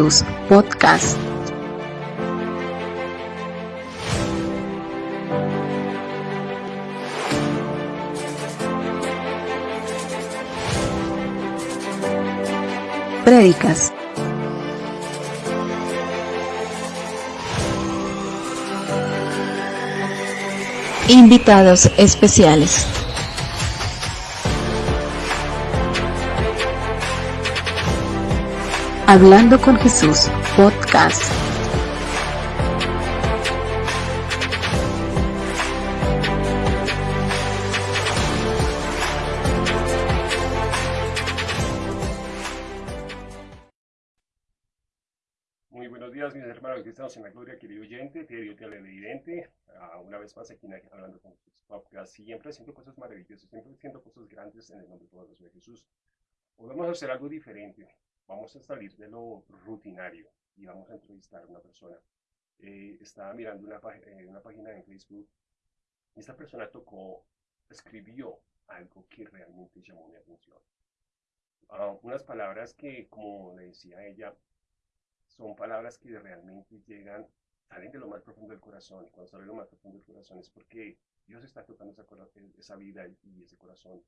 Jesús Podcast. Prédicas. Invitados especiales. Hablando con Jesús, podcast. Muy buenos días, mis hermanos cristianos en la gloria, querido oyente, querido televidente. Uh, una vez más aquí hablando con Jesús Podcast, siempre haciendo cosas maravillosas, siempre haciendo cosas grandes en el nombre de Jesús. Hoy vamos a hacer algo diferente vamos a salir de lo rutinario y vamos a entrevistar a una persona. Eh, estaba mirando una, eh, una página en Facebook y esta persona tocó, escribió algo que realmente llamó mi atención. Uh, unas palabras que, como le decía ella, son palabras que realmente llegan, salen de lo más profundo del corazón. Y cuando salen de lo más profundo del corazón es porque Dios está tocando esa, esa vida y ese corazón.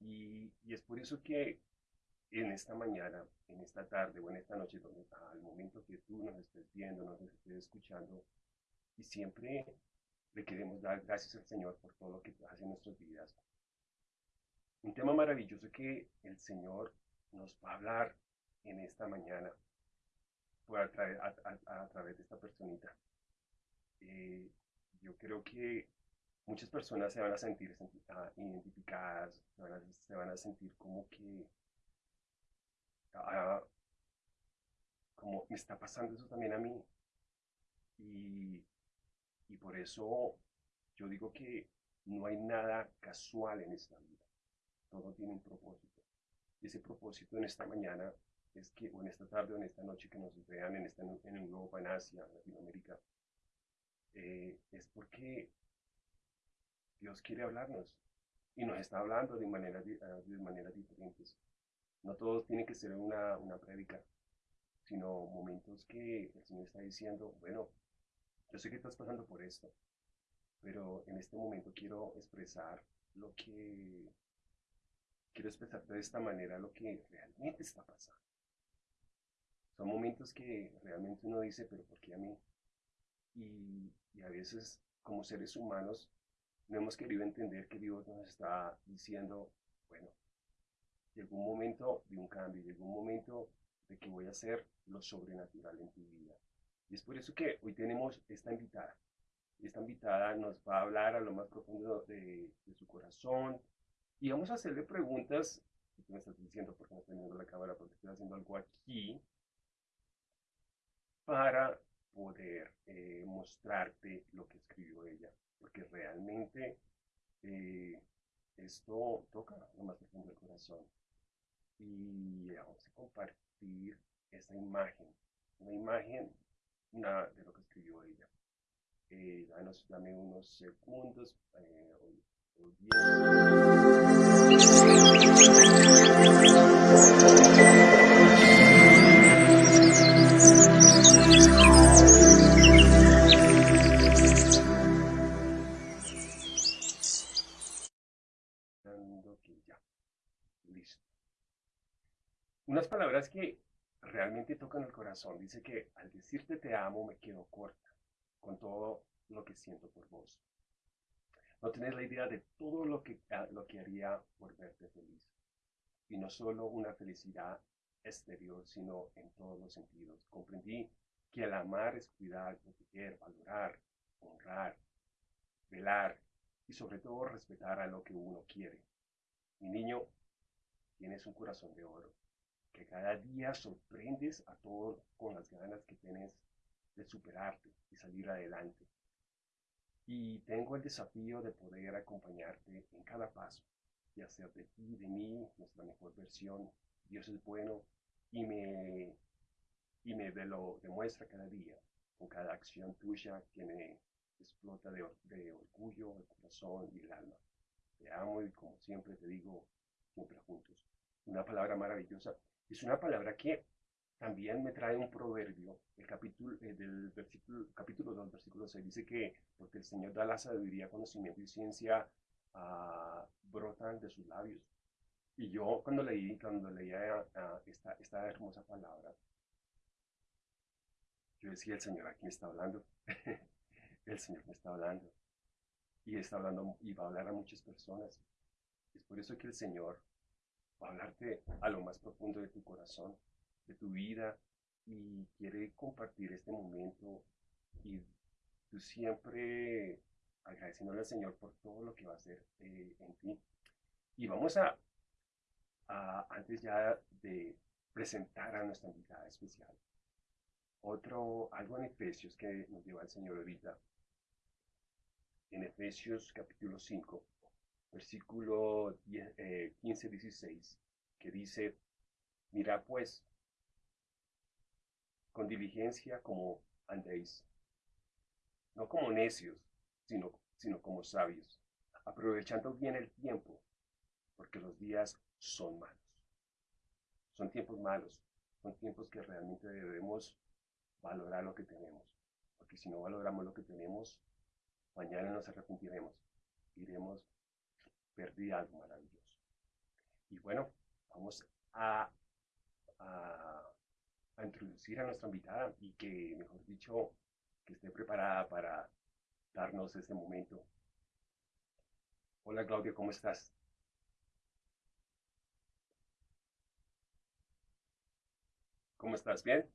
Y, y es por eso que en esta mañana, en esta tarde o en esta noche, donde, al momento que tú nos estés viendo, nos estés escuchando, y siempre le queremos dar gracias al Señor por todo lo que hace en nuestras vidas. Un tema maravilloso que el Señor nos va a hablar en esta mañana por a, través de esta personita. Eh, yo creo que muchas personas se van a sentir identificadas, se van a sentir como que Ah, como me está pasando eso también a mí. Y, y por eso yo digo que no hay nada casual en esta vida. Todo tiene un propósito. Y ese propósito en esta mañana es que, o en esta tarde o en esta noche que nos vean en, esta, en Europa, en Asia, en Latinoamérica, eh, es porque Dios quiere hablarnos y nos está hablando de, manera, de maneras diferentes. No todos tienen que ser una, una prédica, sino momentos que el Señor está diciendo, bueno, yo sé que estás pasando por esto, pero en este momento quiero expresar lo que, quiero expresar de esta manera lo que realmente está pasando. Son momentos que realmente uno dice, pero ¿por qué a mí? Y, y a veces como seres humanos no hemos querido entender que Dios nos está diciendo, bueno, llegó un momento de un cambio, llegó un momento de que voy a hacer lo sobrenatural en tu vida. Y es por eso que hoy tenemos esta invitada. Esta invitada nos va a hablar a lo más profundo de, su corazón y vamos a hacerle preguntas. Tú me estás diciendo porque no estoy viendo la cámara, porque estoy haciendo algo aquí para poder eh, mostrarte lo que escribió ella, porque realmente eh, esto toca lo más profundo del corazón y vamos a compartir esta imagen, una imagen de lo que escribió ella. Eh, danos, dame unos segundos. Eh, Unas palabras que realmente tocan el corazón. Dice que al decirte te amo me quedo corta con todo lo que siento por vos. No tenés la idea de todo lo que, ah, lo que haría por verte feliz. Y no solo una felicidad exterior, sino en todos los sentidos. Comprendí que el amar es cuidar, proteger, valorar, honrar, velar y sobre todo respetar a lo que uno quiere. Mi niño, tienes un corazón de oro que cada día sorprendes a todos con las ganas que tienes de superarte y salir adelante. Y tengo el desafío de poder acompañarte en cada paso y hacer de ti, de mí, nuestra mejor versión. Dios es bueno y me, y me lo demuestra cada día, con cada acción tuya que me explota de, de orgullo, el corazón y el alma. Te amo y como siempre te digo, siempre juntos. Una palabra maravillosa es una palabra que también me trae un proverbio, el capítulo, eh, del versículo, capítulo 2, versículo 6, dice que porque el Señor da la sabiduría, conocimiento y ciencia, uh, brotan de sus labios. Y yo cuando leí, cuando leía uh, esta, esta hermosa palabra, yo decía, el Señor aquí me está hablando. el Señor me está hablando. Y está hablando y va a hablar a muchas personas. Es por eso que el Señor hablarte a lo más profundo de tu corazón, de tu vida, y quiere compartir este momento. Y tú siempre agradeciéndole al Señor por todo lo que va a hacer eh, en ti. Y vamos a, a, antes ya de presentar a nuestra invitada especial, otro, algo en Efesios que nos lleva el Señor ahorita. En Efesios capítulo 5, versículo 15-16, eh, que dice, mira pues, con diligencia como andéis, no como necios, sino, sino como sabios, aprovechando bien el tiempo, porque los días son malos. Son tiempos malos, son tiempos que realmente debemos valorar lo que tenemos, porque si no valoramos lo que tenemos, mañana nos arrepentiremos, iremos perder algo maravilloso. Y bueno, vamos a, a, a introducir a nuestra invitada y que, mejor dicho, que esté preparada para darnos este momento. Hola Claudia, ¿cómo estás? ¿Cómo estás? ¿Bien?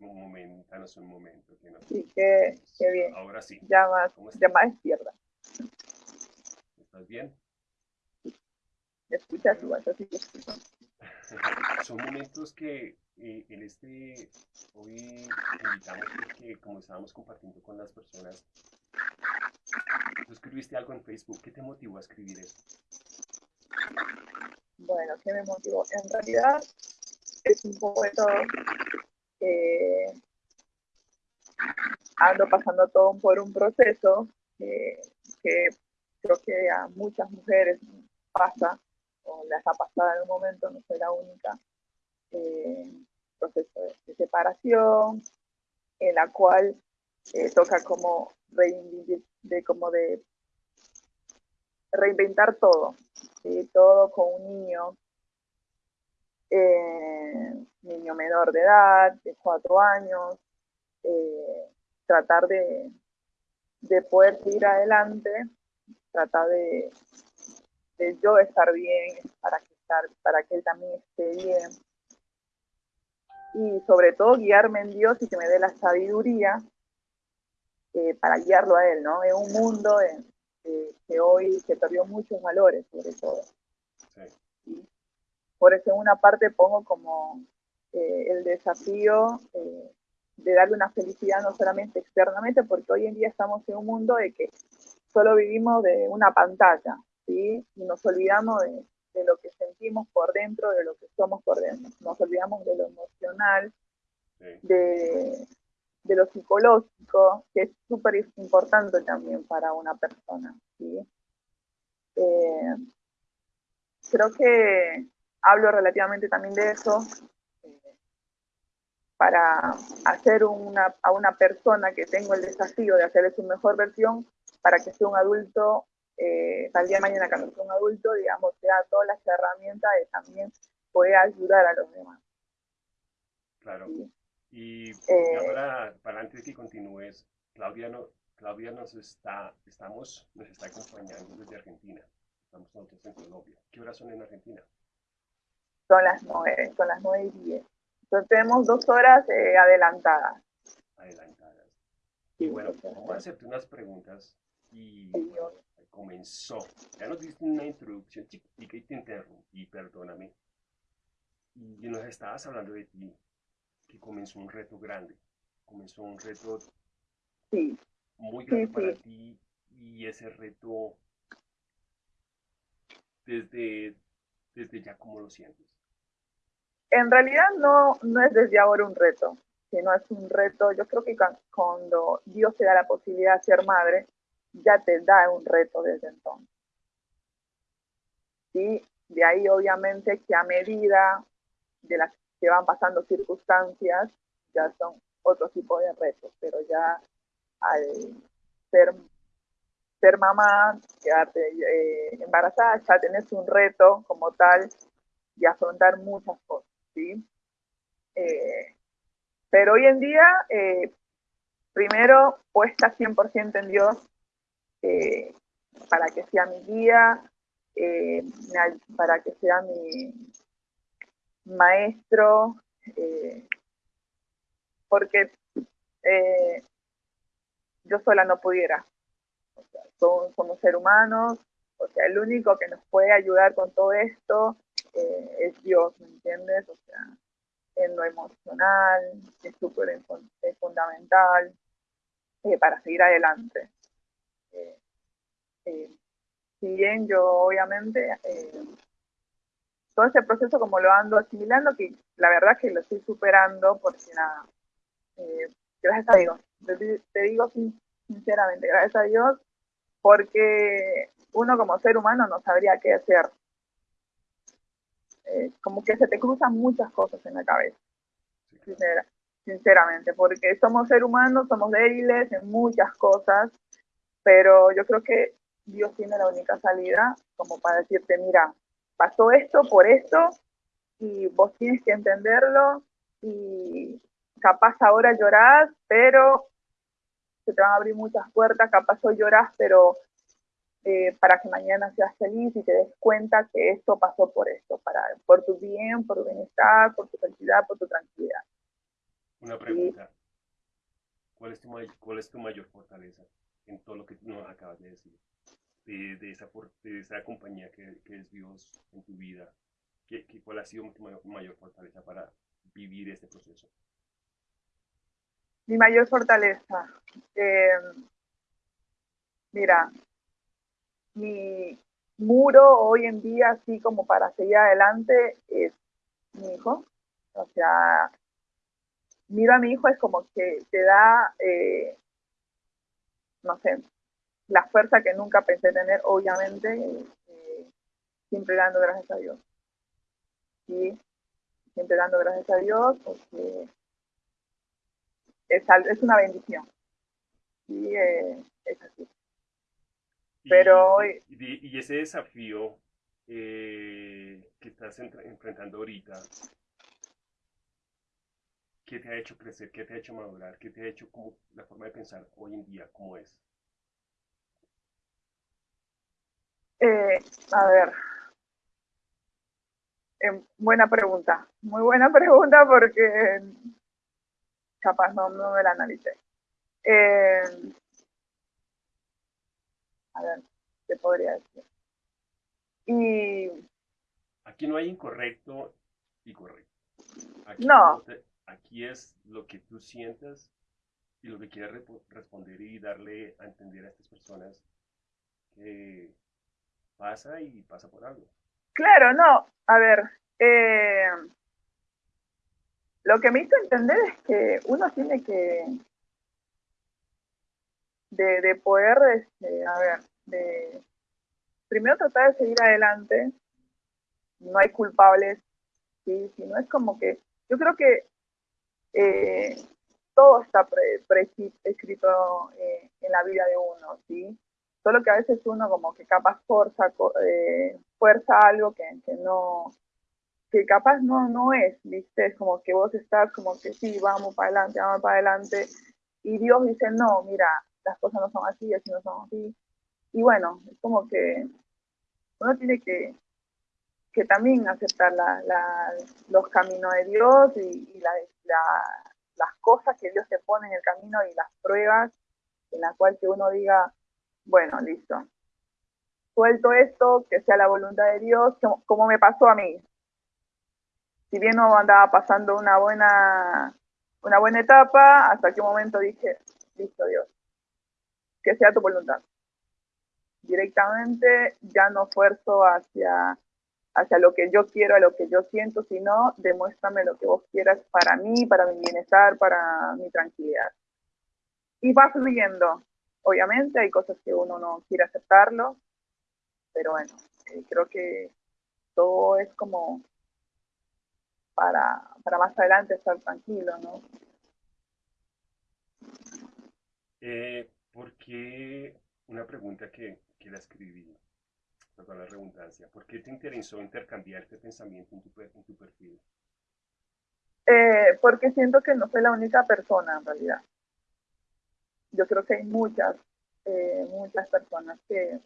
Un momento, danos un momento. Que no... Sí, qué, qué, bien. Ahora sí. Ya más, ya más izquierda. ¿Estás bien? ¿Me escuchas igual? Así Son momentos que eh, en este, hoy invitamos porque como estábamos compartiendo con las personas, tú escribiste algo en Facebook, ¿qué te motivó a escribir esto? Bueno, ¿qué me motivó? En realidad es un poco de todo. Eh, ando pasando todo por un proceso eh, que creo que a muchas mujeres pasa o las ha pasado en un momento, no soy la única, eh, proceso de, separación, en la cual eh, toca como, de, como de reinventar todo, todo con un niño, eh, niño menor de edad, de cuatro años, eh, tratar de, de poder seguir adelante, tratar de, de yo estar bien, para que, estar, para que él también esté bien. Y sobre todo guiarme en Dios y que me dé la sabiduría eh, para guiarlo a él, ¿no? En un mundo que hoy se perdió muchos valores, sobre todo. Por eso en una parte pongo como eh, el desafío eh, de darle una felicidad no solamente externamente, porque hoy en día estamos en un mundo de que solo vivimos de una pantalla, y nos olvidamos de, lo que sentimos por dentro, de lo que somos por dentro. Nos olvidamos de lo emocional, de, lo psicológico, que es súper importante también para una persona. Eh, creo que hablo relativamente también de eso eh, para hacer una, a una persona que tengo el desafío de hacerle su mejor versión para que sea un adulto eh, al día de mañana cuando sea un adulto, digamos, te da todas las herramientas de también poder ayudar a los demás. Claro. Y eh, ahora, para antes de que continúes, Claudia, no, Claudia nos está, estamos, nos está acompañando desde Argentina. Estamos nosotros en Colombia. ¿Qué horas son en Argentina? Son las nueve, son las nueve y diez. Entonces tenemos dos horas eh, adelantadas. Adelantadas. Y bueno, vamos a hacerte unas preguntas y comenzó. Ya nos diste una introducción chiquitica y te interrumpí, perdóname. Y nos estabas hablando de ti, que comenzó un reto grande. Comenzó un reto muy grande para ti y ese reto, desde, desde ya, ¿cómo lo sientes? En realidad no, no es desde ahora un reto, sino es un reto, yo creo que cuando Dios te da la posibilidad de ser madre, ya te da un reto desde entonces. ¿Sí? de ahí obviamente que a medida de las que van pasando circunstancias, ya son otro tipo de retos, pero ya al ser, ser mamá, quedarte eh, embarazada, ya tenés un reto como tal y afrontar muchas cosas, Eh, pero hoy en día, eh, primero, puesta 100% en Dios, para que sea mi guía, para que sea mi maestro, porque eh, yo sola no pudiera. somos, seres humanos, o sea, el único que nos puede ayudar con todo esto eh, es Dios, ¿me entiendes? O sea, en lo emocional, es súper fundamental eh, para seguir adelante. si bien yo obviamente todo ese proceso como lo ando asimilando, que la verdad que lo estoy superando porque nada, eh, gracias a Dios, te, digo sinceramente, gracias a Dios, porque uno como ser humano no sabría qué hacer. Eh, como que se te cruzan muchas cosas en la cabeza, sinceramente, porque somos seres humanos, somos débiles en muchas cosas, pero yo creo que Dios tiene la única salida como para decirte, mira, pasó esto por esto y vos tienes que entenderlo y, capaz ahora llorás, pero se te van a abrir muchas puertas, capaz hoy llorás, pero eh, para que mañana seas feliz y te des cuenta que esto pasó por esto, para, por tu bien, por tu bienestar, por tu felicidad, por tu tranquilidad. Una pregunta. ¿Cuál, es tu, ¿Cuál es tu mayor fortaleza en todo lo que nos acabas de decir? De, esa, de esa compañía que, que, es Dios en tu vida. ¿Qué, ¿Cuál ha sido tu mayor, mayor fortaleza para vivir este proceso? mi mayor fortaleza. Eh, mira, mi muro hoy en día, así como para seguir adelante, es mi hijo. O sea, miro a mi hijo es como que te da, eh, no sé, la fuerza que nunca pensé tener, obviamente, eh, siempre dando gracias a Dios. Sí, siempre dando gracias a Dios porque es, es una bendición. Y eh, es así. Pero y, y, ese desafío eh, que estás enfrentando ahorita, ¿qué te ha hecho crecer? ¿Qué te ha hecho madurar? ¿Qué te ha hecho como la forma de pensar hoy en día? ¿Cómo es? Eh, a ver, buena pregunta, muy buena pregunta porque capaz no, no me la analicé. Eh, a ver, ¿qué podría decir? Y... Aquí no hay incorrecto y correcto. Aquí no. aquí es lo que tú sientas y lo que quieres responder y darle a entender a estas personas que pasa y pasa por algo. Claro, no. A ver, eh, lo que me hizo entender es que uno tiene que, de, poder, este, a ver, de primero tratar de seguir adelante, no hay culpables, ¿sí? sino es como que, yo creo que eh, todo está escrito eh, en la vida de uno, ¿sí? Solo que a veces uno como que capaz fuerza, eh, fuerza algo que, que no, que capaz no, no es, ¿viste? Es como que vos estás como que sí, vamos para adelante, vamos para adelante, y Dios dice, no, mira, las cosas no son así, así no son así. Y bueno, es como que uno tiene que, que también aceptar los caminos de Dios y, las cosas que Dios te pone en el camino y las pruebas en las cuales que uno diga, bueno, listo, suelto esto, que sea la voluntad de Dios, como me pasó a mí si bien no andaba pasando una buena, una buena etapa, hasta un momento dije, listo Dios, que sea tu voluntad. Directamente ya no esfuerzo hacia, hacia lo que yo quiero, a lo que yo siento, sino demuéstrame lo que vos quieras para mí, para mi bienestar, para mi tranquilidad. Y va fluyendo. Obviamente hay cosas que uno no quiere aceptarlo, pero bueno, eh, creo que todo es como para, para más adelante estar tranquilo, ¿no? Eh, ¿Por qué, una pregunta que, que la escribí, perdón la redundancia, ¿por qué te interesó intercambiar este pensamiento en tu, en tu perfil? Eh, porque siento que no soy la única persona en realidad. Yo creo que hay muchas, eh, muchas personas que,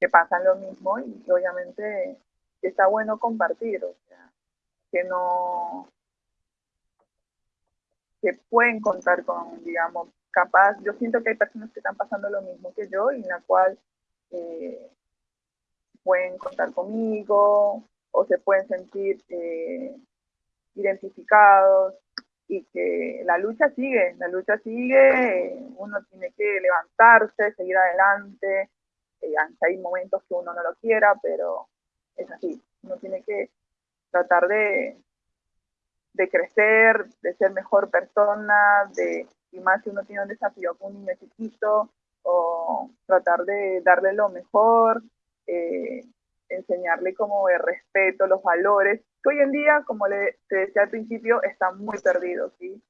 que pasan lo mismo y obviamente está bueno compartir, o sea, que no, que pueden contar con, digamos, capaz, yo siento que hay personas que están pasando lo mismo que yo y en la cual eh, pueden contar conmigo o se pueden sentir eh, identificados y que la lucha sigue, la lucha sigue, uno tiene que levantarse, seguir adelante, eh, hay momentos que uno no lo quiera, pero es así, uno tiene que tratar de, de crecer, de ser mejor persona, de, y más si uno tiene un desafío con un niño chiquito, o tratar de darle lo mejor, eh, enseñarle como el respeto, los valores, que hoy en día, como le, te decía al principio, están muy perdidos, ¿sí?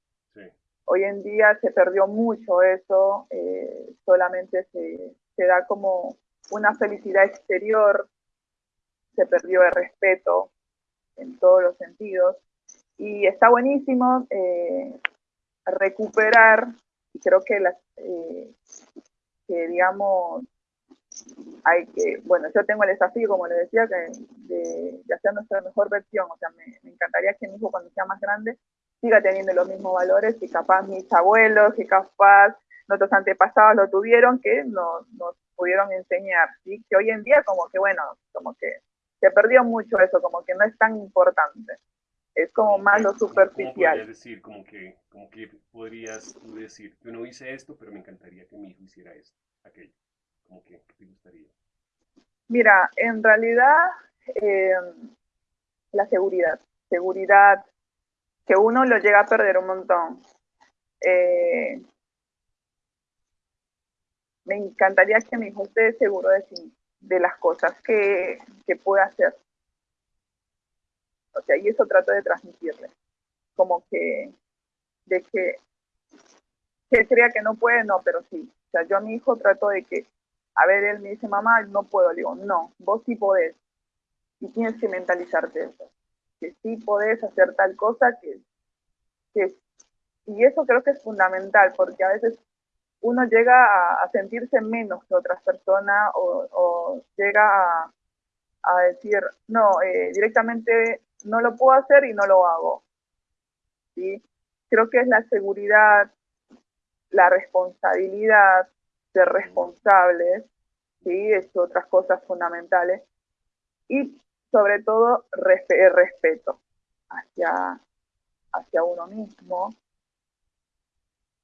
Hoy en día se perdió mucho eso, eh, solamente se, se da como una felicidad exterior, se perdió el respeto en todos los sentidos, y está buenísimo eh, recuperar, y creo que, las, eh, que digamos, hay que, bueno, yo tengo el desafío, como le decía, que de, hacer nuestra mejor versión, o sea, me, encantaría que mi hijo cuando sea más grande siga teniendo los mismos valores que capaz mis abuelos, que capaz nuestros antepasados lo tuvieron, que nos, nos pudieron enseñar, ¿sí? Que hoy en día como que, bueno, como que se perdió mucho eso, como que no es tan importante es como más lo superficial. ¿Cómo decir, como que, como que podrías tú decir, yo no hice esto, pero me encantaría que mi hijo hiciera esto, aquello? Como que, ¿qué te gustaría? Mira, en realidad, eh, la seguridad, seguridad, que uno lo llega a perder un montón. Eh, me encantaría que mi hijo esté seguro de sí, de las cosas que, que puede hacer. O sea, y eso trato de transmitirle. Como que, de que, que crea que no puede, no, pero sí. O sea, yo a mi hijo trato de que, a ver, él me dice, mamá, no puedo. Le digo, no, vos sí podés. Y tienes que mentalizarte eso. Que sí podés hacer tal cosa que, que y eso creo que es fundamental, porque a veces uno llega a, sentirse menos que otras personas o, llega a, a, decir, no, eh, directamente no lo puedo hacer y no lo hago. ¿sí? Creo que es la seguridad, la responsabilidad, ser responsables, ¿sí? es otras cosas fundamentales, y sobre todo el respeto hacia, hacia uno mismo,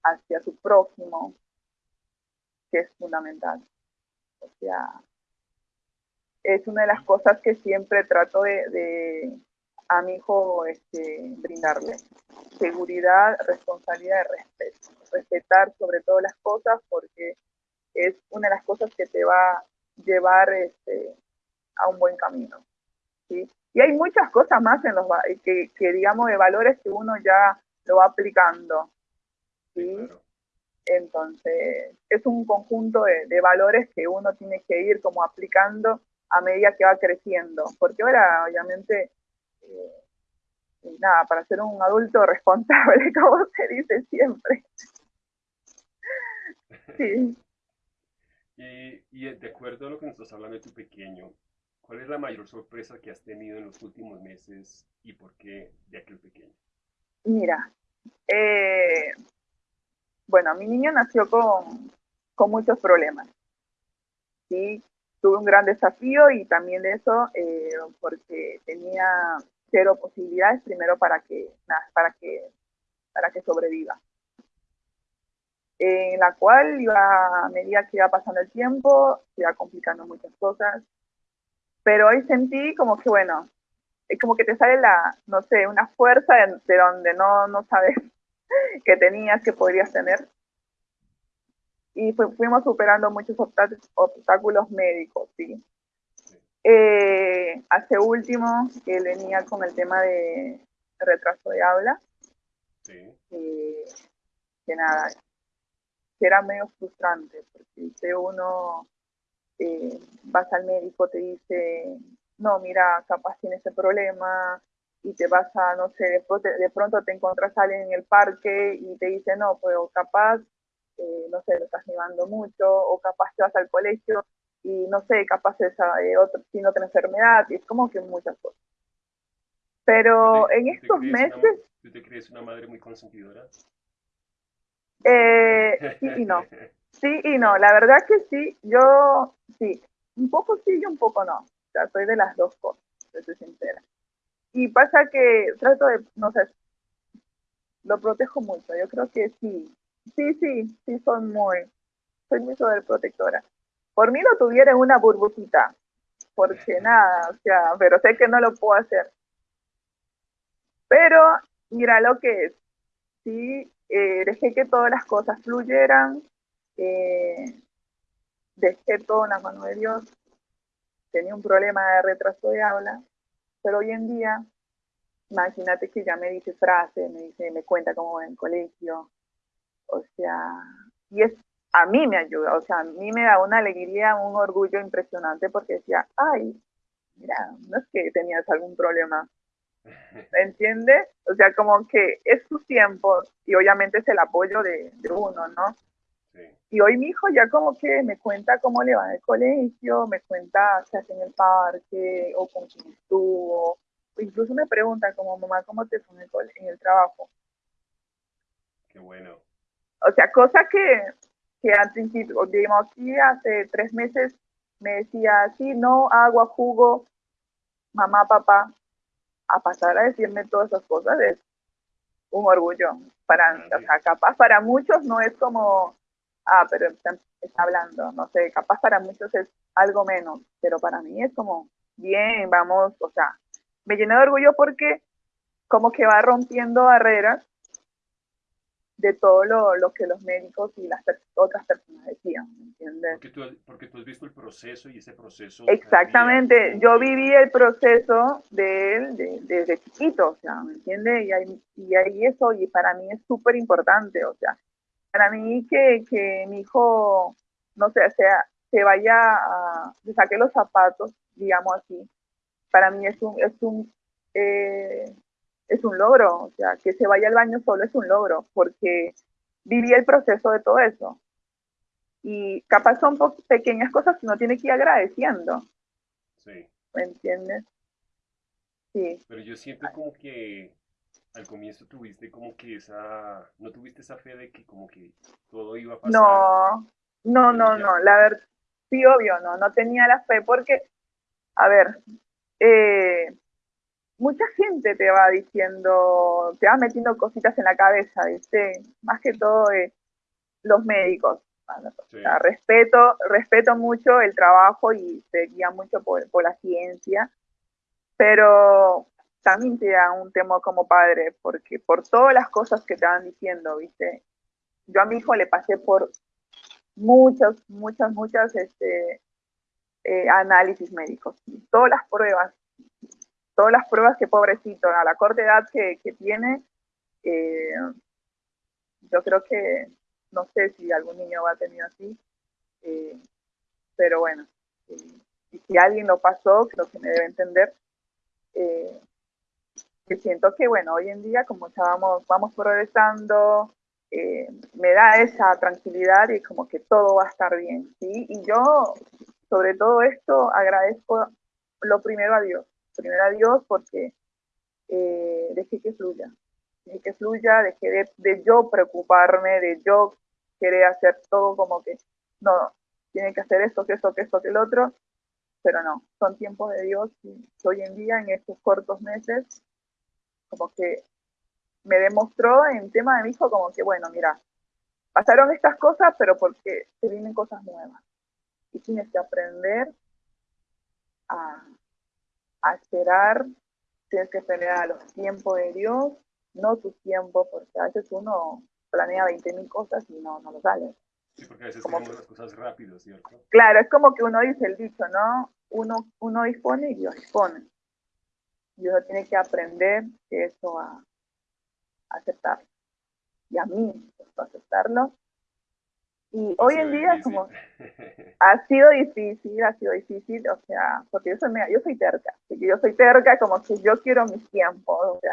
hacia su prójimo, que es fundamental. O sea, es una de las cosas que siempre trato de, a mi hijo este, brindarle. Seguridad, responsabilidad y respeto. Respetar sobre todo las cosas porque es una de las cosas que te va a llevar este, a un buen camino. ¿sí? Y hay muchas cosas más en los que, que, digamos, de valores que uno ya lo va aplicando. ¿sí? Entonces, es un conjunto de, de, valores que uno tiene que ir como aplicando a medida que va creciendo. Porque ahora, obviamente, eh, nada, para ser un adulto responsable, como se dice siempre. Sí. Y, y, de acuerdo a lo que nos estás hablando de tu pequeño, ¿cuál es la mayor sorpresa que has tenido en los últimos meses y por qué de aquel pequeño? Mira, eh, bueno, mi niño nació con, con muchos problemas. Sí, tuve un gran desafío y también de eso eh, porque tenía cero posibilidades primero para que, para que, para que sobreviva. En la cual iba, a medida que iba pasando el tiempo, iba complicando muchas cosas, pero hoy sentí como que, bueno, es como que te sale la, no sé, una fuerza de, donde no, no sabes que tenías, que podrías tener. Y fuimos superando muchos obstáculos médicos, ¿sí? Eh, hace último, él venía con el tema de retraso de habla. Sí. eh, que nada, que era medio frustrante, porque uno eh, vas al médico, te dice, no, mira, capaz tiene ese problema, y te vas a, no sé, después te- de pronto te encuentras a alguien en el parque y te dice, no, pues o capaz, eh, no sé, lo estás llevando mucho, o capaz te vas al colegio y no sé, capaz es eh, otro, tiene otra enfermedad, y es como que muchas cosas. Pero ¿Tú te- en estos meses, ¿Tú te crees una madre muy consentidora? eh, sí y no. Sí y no, la verdad que sí, yo sí, un poco sí y un poco no. O sea, soy de las dos cosas, soy sincera. Y pasa que trato de, no sé, lo protejo mucho. Yo creo que sí, sí, sí, sí soy muy, soy muy sobreprotectora. Por mí lo tuviera en una burbujita, porque nada, o sea, pero sé que no lo puedo hacer. Pero mira lo que es, sí, eh, dejé que todas las cosas fluyeran, eh, dejé todo en la mano de Dios, tenía un problema de retraso de habla, pero hoy en día, imagínate que ya me dice frases, me dice, me cuenta cómo va en el colegio, o sea, y es, a mí me ayuda, o sea, a mí me da una alegría, un orgullo impresionante porque decía, ay, mira, no es que tenías algún problema, ¿me entiendes? O sea, como que es su tiempo y obviamente es el apoyo de, de uno, ¿no? Sí. Y hoy mi hijo ya como que me cuenta cómo le va en el colegio, me cuenta qué hace en el parque o con quién estuvo. O incluso me pregunta como mamá, ¿cómo te fue en el, cole- en el trabajo? Qué bueno. O sea, cosa que, que al principio, digamos, aquí hace tres meses me decía, sí, no, agua, jugo, mamá, papá, a pasar a decirme todas esas cosas es un orgullo para. O sea, capaz para muchos no es como, ah, pero está, está hablando, no sé, capaz para muchos es algo menos, pero para mí es como, bien, vamos, o sea, me llené de orgullo porque como que va rompiendo barreras de todo lo, lo que los médicos y las per- otras personas decían, ¿me entiendes? Porque tú, porque tú has visto el proceso y ese proceso. Exactamente, yo viví el proceso de él de- desde chiquito, o sea, ¿me entiendes? Y ahí, y ahí eso, y para mí es súper importante, o sea, para mí que, que mi hijo, no sé, sea, se vaya a, se saque los zapatos, digamos así, para mí es un, es un, eh, es un logro, o sea, que se vaya al baño solo es un logro, porque viví el proceso de todo eso. Y capaz son pequeñas cosas que uno tiene que ir agradeciendo. Sí. ¿me entiendes? Sí, Pero yo siento como que al comienzo tuviste como que esa, no tuviste esa fe de que como que todo iba a pasar. no, no, no, no, la verdad, sí, obvio, no, no tenía la fe porque, a ver, eh, mucha gente te va diciendo, te va metiendo cositas en la cabeza, ¿viste? Más que todo eh, los médicos. O sea, respeto, respeto mucho el trabajo y se guía mucho por, por la ciencia, pero también te da un temor como padre, porque por todas las cosas que te van diciendo, ¿viste? Yo a mi hijo le pasé por muchas, muchas, muchas este, eh, análisis médicos, todas las pruebas, todas las pruebas que pobrecito, a la corta edad que, tiene, eh, yo creo que no sé si algún niño va a tener así, eh, pero bueno, eh, y si alguien lo pasó, creo que me debe entender. Eh, que siento que, bueno, hoy en día, como ya vamos, vamos progresando, eh, me da esa tranquilidad y como que todo va a estar bien, ¿sí? Y yo, sobre todo esto, agradezco lo primero a Dios, primero a Dios porque eh, dejé que fluya, dejé que fluya, dejé de, de yo preocuparme, de yo querer hacer todo como que, no, tiene que hacer esto, que esto, que esto, que el otro, pero no, son tiempos de Dios y hoy en día, en estos cortos meses, como que me demostró en tema de mi hijo como que, bueno, mira, pasaron estas cosas, pero porque se vienen cosas nuevas. Y tienes que aprender a, a esperar, tienes que esperar a los tiempos de Dios, no tus tiempos, porque a veces uno planea 20.000 cosas y no, no lo sale. Sí, porque a veces Como queremos las cosas rápido, ¿cierto? Claro, es como que uno dice el dicho, ¿no? uno, uno dispone y Dios dispone. Dios tiene que aprender eso a, aceptar. Y a mí a aceptarlo. Y hoy en día como ha sido difícil, ha sido difícil, o sea, porque yo soy, yo soy terca, yo soy terca como que yo quiero mis tiempos, o sea,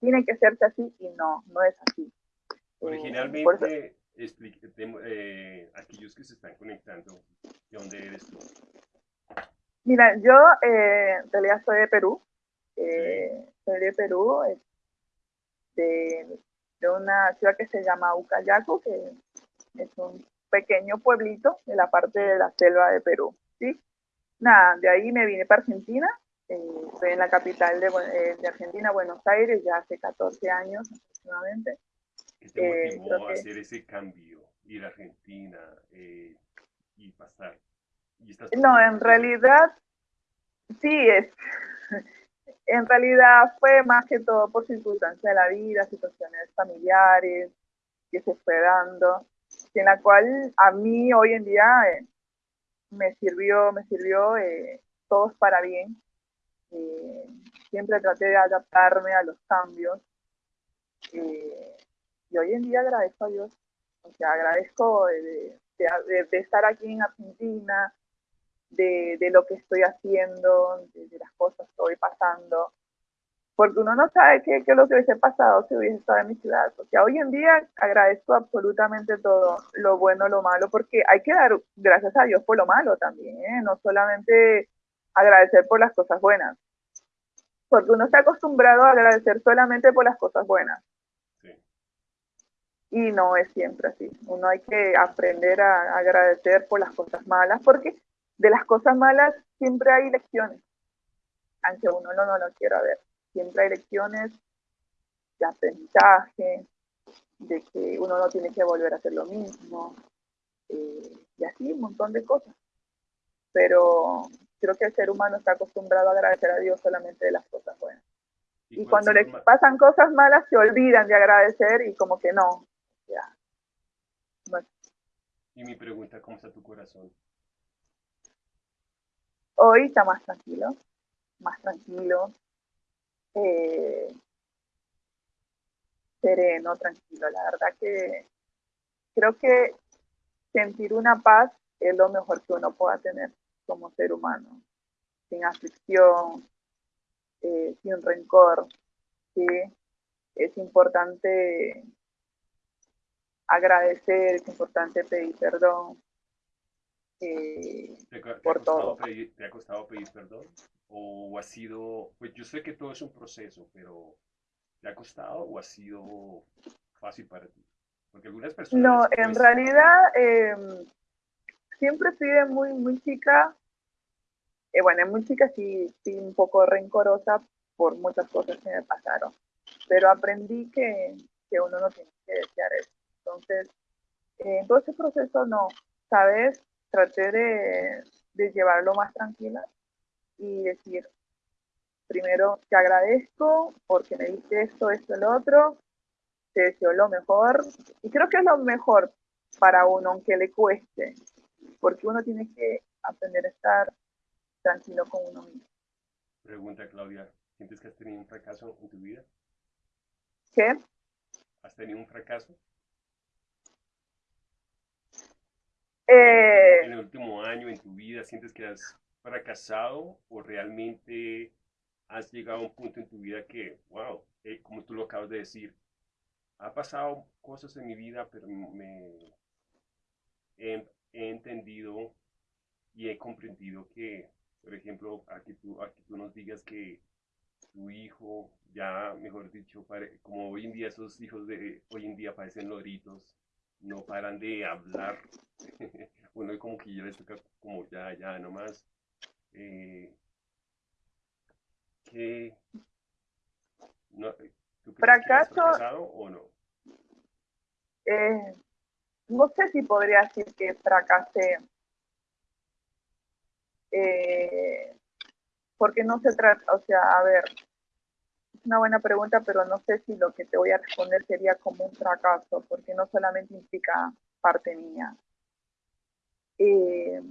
tiene que serse así y no, no es así. Eh, Originalmente, eh, aquellos que se están conectando, ¿de dónde eres tú? Mira, yo eh, en realidad soy de Perú, eh, soy de Perú, de, de, una ciudad que se llama Ucayacu, que es un pequeño pueblito de la parte de la selva de Perú, ¿sí? Nada, de ahí me vine para Argentina, eh, estoy en la capital de, eh, de, Argentina, Buenos Aires, ya hace 14 años aproximadamente. ¿Qué te motivó a hacer ese cambio, ir a Argentina y pasar? no, en realidad, sí, es, en realidad fue más que todo por circunstancias de la vida, situaciones familiares que se fue dando, en la cual a mí hoy en día eh, me sirvió, me sirvió eh, todos para bien. Eh, siempre traté de adaptarme a los cambios. y hoy en día agradezco a Dios, o sea, agradezco de, estar aquí en Argentina, de lo que estoy haciendo, de, las cosas que estoy pasando, porque uno no sabe qué, qué, es lo que hubiese pasado si hubiese estado en mi ciudad. O sea, hoy en día agradezco absolutamente todo, lo bueno, lo malo, porque hay que dar gracias a Dios por lo malo también, ¿eh? no solamente agradecer por las cosas buenas, porque uno está acostumbrado a agradecer solamente por las cosas buenas. Y no es siempre así. Uno hay que aprender a agradecer por las cosas malas, porque de las cosas malas siempre hay lecciones, aunque uno no, no lo quiera ver. Siempre hay lecciones de aprendizaje, de que uno no tiene que volver a hacer lo mismo, eh, y así un montón de cosas. Pero creo que el ser humano está acostumbrado a agradecer a Dios solamente de las cosas buenas. Y, cuando le pasan cosas malas se olvidan de agradecer y como que no. Ya. Y mi pregunta, ¿cómo está tu corazón? Hoy está más tranquilo, más tranquilo, eh, sereno, tranquilo. La verdad que creo que sentir una paz es lo mejor que uno pueda tener como ser humano, sin aflicción, eh, sin rencor. ¿sí? Es importante agradecer, es importante pedir perdón, eh, ¿Te, por todo. ¿Te ha costado pedir perdón? ¿O ha sido, pues yo sé que todo es un proceso, pero ¿te ha costado o ha sido fácil para ti? Porque algunas personas... No, en pues realidad em, siempre fui de muy, muy chica, eh, bueno, muy chica sí, sí un poco rencorosa por muchas cosas que me pasaron, pero aprendí que, que uno no tiene que desear eso. Entonces, eh, en todo ese proceso no, ¿sabes? traté de, de llevarlo más tranquila y decir, primero te agradezco porque me diste esto, esto, el otro, te deseo lo mejor y creo que es lo mejor para uno, aunque le cueste, porque uno tiene que aprender a estar tranquilo con uno mismo. Pregunta Claudia, ¿sientes que has tenido un fracaso en tu vida? ¿Qué? ¿Has tenido un fracaso? Eh, en el último año en tu vida sientes que has fracasado o realmente has llegado a un punto en tu vida que, wow, eh, como tú lo acabas de decir, ha pasado cosas en mi vida, pero me he, entendido y he comprendido que, por ejemplo, aquí tú, aquí tú nos digas que tu hijo, ya mejor dicho, como hoy en día esos hijos de hoy en día parecen loritos, no paran de hablar. Uno como que ya les toca como ya, ya, nomás. Eh, ¿qué, no, ¿tú ¿Fracaso? o no? Eh, no sé si podría decir que fracasé. Eh, porque no se trata, o sea, a ver, una buena pregunta, pero no sé si lo que te voy a responder sería como un fracaso, porque no solamente implica parte mía. Eh,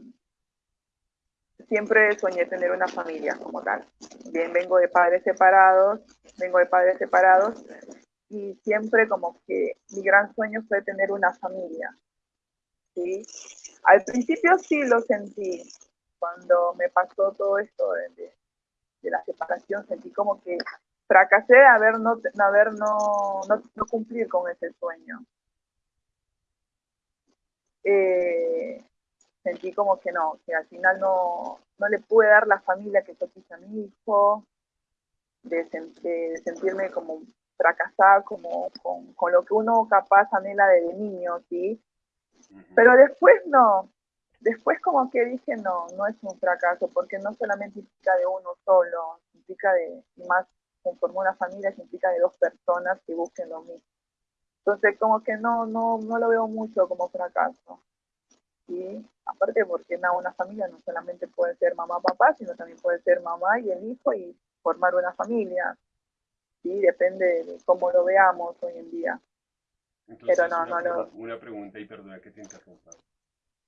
siempre soñé tener una familia como tal. Bien, vengo de padres separados, vengo de padres separados y siempre como que mi gran sueño fue tener una familia. ¿sí? Al principio sí lo sentí, cuando me pasó todo esto de, de, la separación, sentí como que fracasé a ver no, a ver no, no, cumplir con ese sueño. Eh, sentí como que no, que al final no, no le pude dar la familia que yo quise a mi hijo, de, sentirme como fracasada como con, con, lo que uno capaz anhela de niño, ¿sí? Pero después no, después como que dije no, no es un fracaso, porque no solamente implica de uno solo, implica de, y más conformar una familia, implica de dos personas que busquen lo mismo. Entonces como que no, no, no lo veo mucho como fracaso. ¿Sí? Aparte porque no, una familia no solamente puede ser mamá, papá, sino también puede ser mamá y el hijo y formar una familia. ¿sí? Depende de cómo lo veamos hoy en día. Pero no, una, no Una pregunta y perdona que te interrumpa.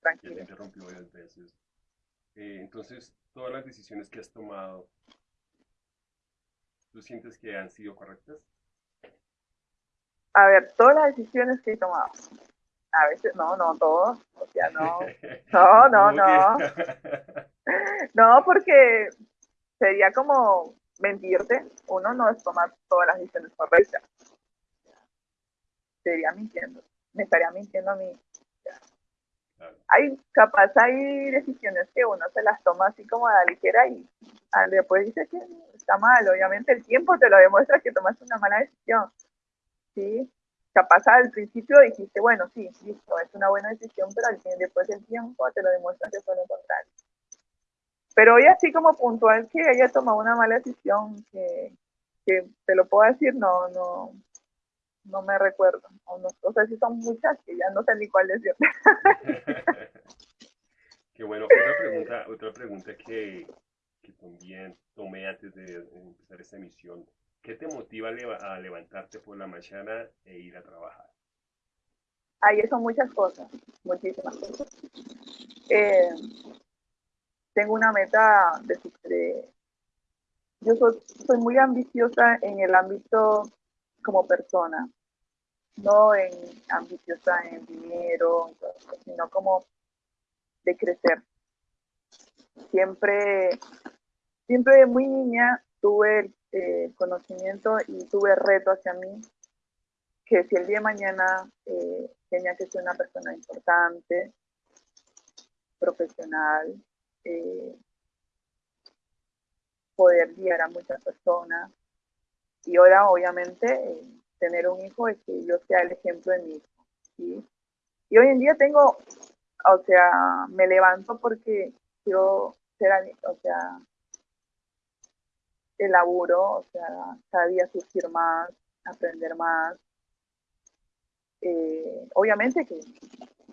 Tranquilo. Que te interrumpió varias veces. Eh, entonces, todas las decisiones que has tomado, ¿tú sientes que han sido correctas? A ver, todas las decisiones que he tomado a veces, no, no, todos, o sea, no, no, no, no. No, porque sería como mentirte, uno no es tomar todas las decisiones correctas. Sería mintiendo, me estaría mintiendo a mí. Hay, capaz hay decisiones que uno se las toma así como a la ligera y después dice que está mal. Obviamente el tiempo te lo demuestra que tomaste una mala decisión. ¿sí? Capaz al principio dijiste, bueno, sí, listo, es una buena decisión, pero al fin, después del tiempo te lo demuestras que fue lo contrario. Pero hoy así como puntual que haya tomado una mala decisión, que, que te lo puedo decir, no, no, no me recuerdo. O, no, o sea, sí son muchas que ya no sé ni cuál decir. Qué bueno. Otra pregunta, otra pregunta que, que también tomé antes de empezar esta emisión ¿Qué te motiva a levantarte por la mañana e ir a trabajar? Ahí son muchas cosas, muchísimas cosas. Eh, tengo una meta de, yo soy, muy ambiciosa en el ámbito como persona, no en ambiciosa en dinero, sino como de crecer. Siempre, siempre de muy niña tuve eh, conocimiento y tuve reto hacia mí que si el día de mañana eh, tenía que ser una persona importante, profesional, eh, poder guiar a muchas personas. Y ahora, obviamente, tener un hijo es que yo sea el ejemplo de mi hijo. ¿sí? Y hoy en día tengo, o sea, me levanto porque quiero ser, o sea, elaboro, o sea, cada día surgir más, aprender más. Eh, obviamente que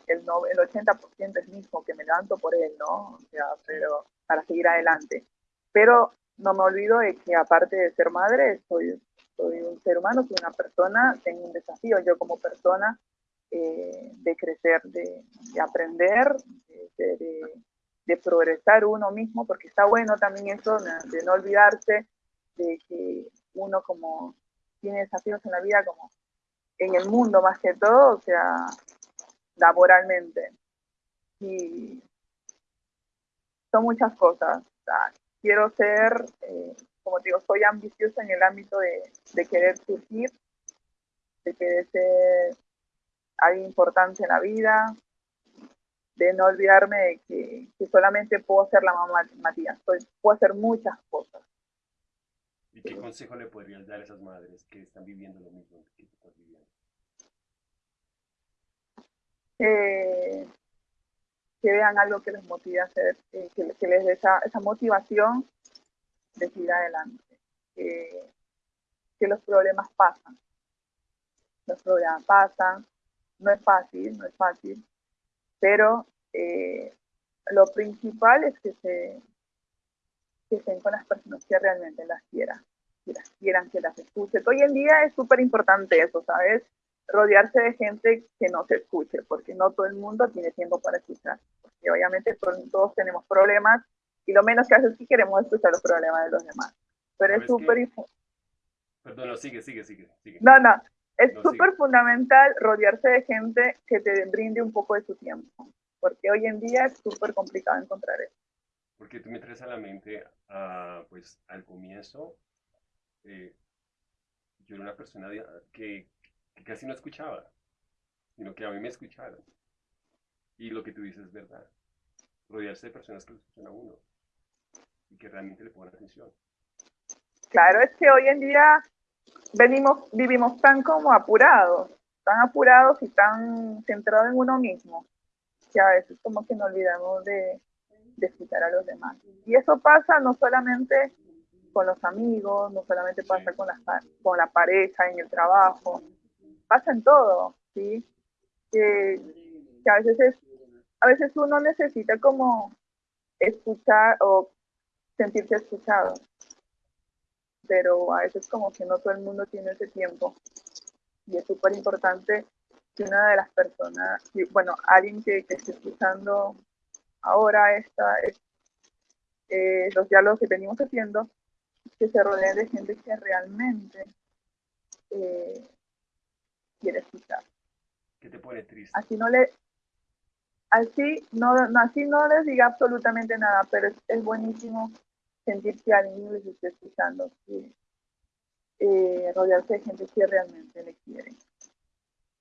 el, no, el 80% es mismo, que me levanto por él, ¿no? O sea, pero para seguir adelante. Pero no me olvido de que aparte de ser madre, soy, soy un ser humano, soy una persona, tengo un desafío yo como persona eh, de crecer, de, aprender, de, de progresar uno mismo, porque está bueno también eso de no olvidarse de que uno como tiene desafíos en la vida como en el mundo más que todo, o sea, laboralmente. Y son muchas cosas. quiero ser, eh, como te digo, soy ambiciosa en el ámbito de, de querer surgir, de querer ser algo importante en la vida, de no olvidarme de que, que solamente puedo ser la mamá Matías, puedo hacer muchas cosas. ¿Y qué consejo le podrías dar a esas madres que están viviendo lo mismo que tú estás viviendo? Eh, que vean algo que les motive a hacer, eh, que, les dé esa, esa, motivación de seguir adelante. que los problemas pasan. Los problemas pasan. No es fácil, no es fácil. Pero eh, lo principal es que se, que estén con las personas que realmente las quieran, que las quieran, que las escuchen. Hoy en día es súper importante eso, ¿sabes? Rodearse de gente que nos escuche, porque no todo el mundo tiene tiempo para escuchar. Porque obviamente todos tenemos problemas y lo menos que hace es que queremos escuchar los problemas de los demás. Pero es súper... Perdón, no, sigue, sigue, sigue. sigue. No, no, es No, súper fundamental rodearse de gente que te brinde un poco de su tiempo, porque hoy en día es súper complicado encontrar eso. Porque tú me traes a la mente, ah, pues al comienzo, eh, yo era una persona que, que casi no escuchaba, sino que a mí me escucharon. Y lo que tú dices es verdad. Rodearse de personas que lo escuchan a uno y que realmente le ponen atención. Claro, es que hoy en día venimos, vivimos tan como apurados, tan apurados y tan centrados en uno mismo, que a veces como que nos olvidamos de, de escuchar a los demás. Y eso pasa no solamente con los amigos, no solamente pasa con la, con la pareja, en el trabajo, pasa en todo, ¿sí? Que, que a veces es, a veces uno necesita como escuchar o sentirse escuchado pero a veces como que no todo el mundo tiene ese tiempo. Y es súper importante que una de las personas, que- bueno, alguien que, que esté escuchando ahora esta, es- eh, los diálogos que venimos haciendo, que se rodeen de gente que realmente eh, quiere escuchar. ¿Qué te pone triste? Así no le... Así no, no- así no les diga absolutamente nada, pero es, es buenísimo sentir que alguien les esté escuchando, que eh, rodearse de gente que realmente le quiere.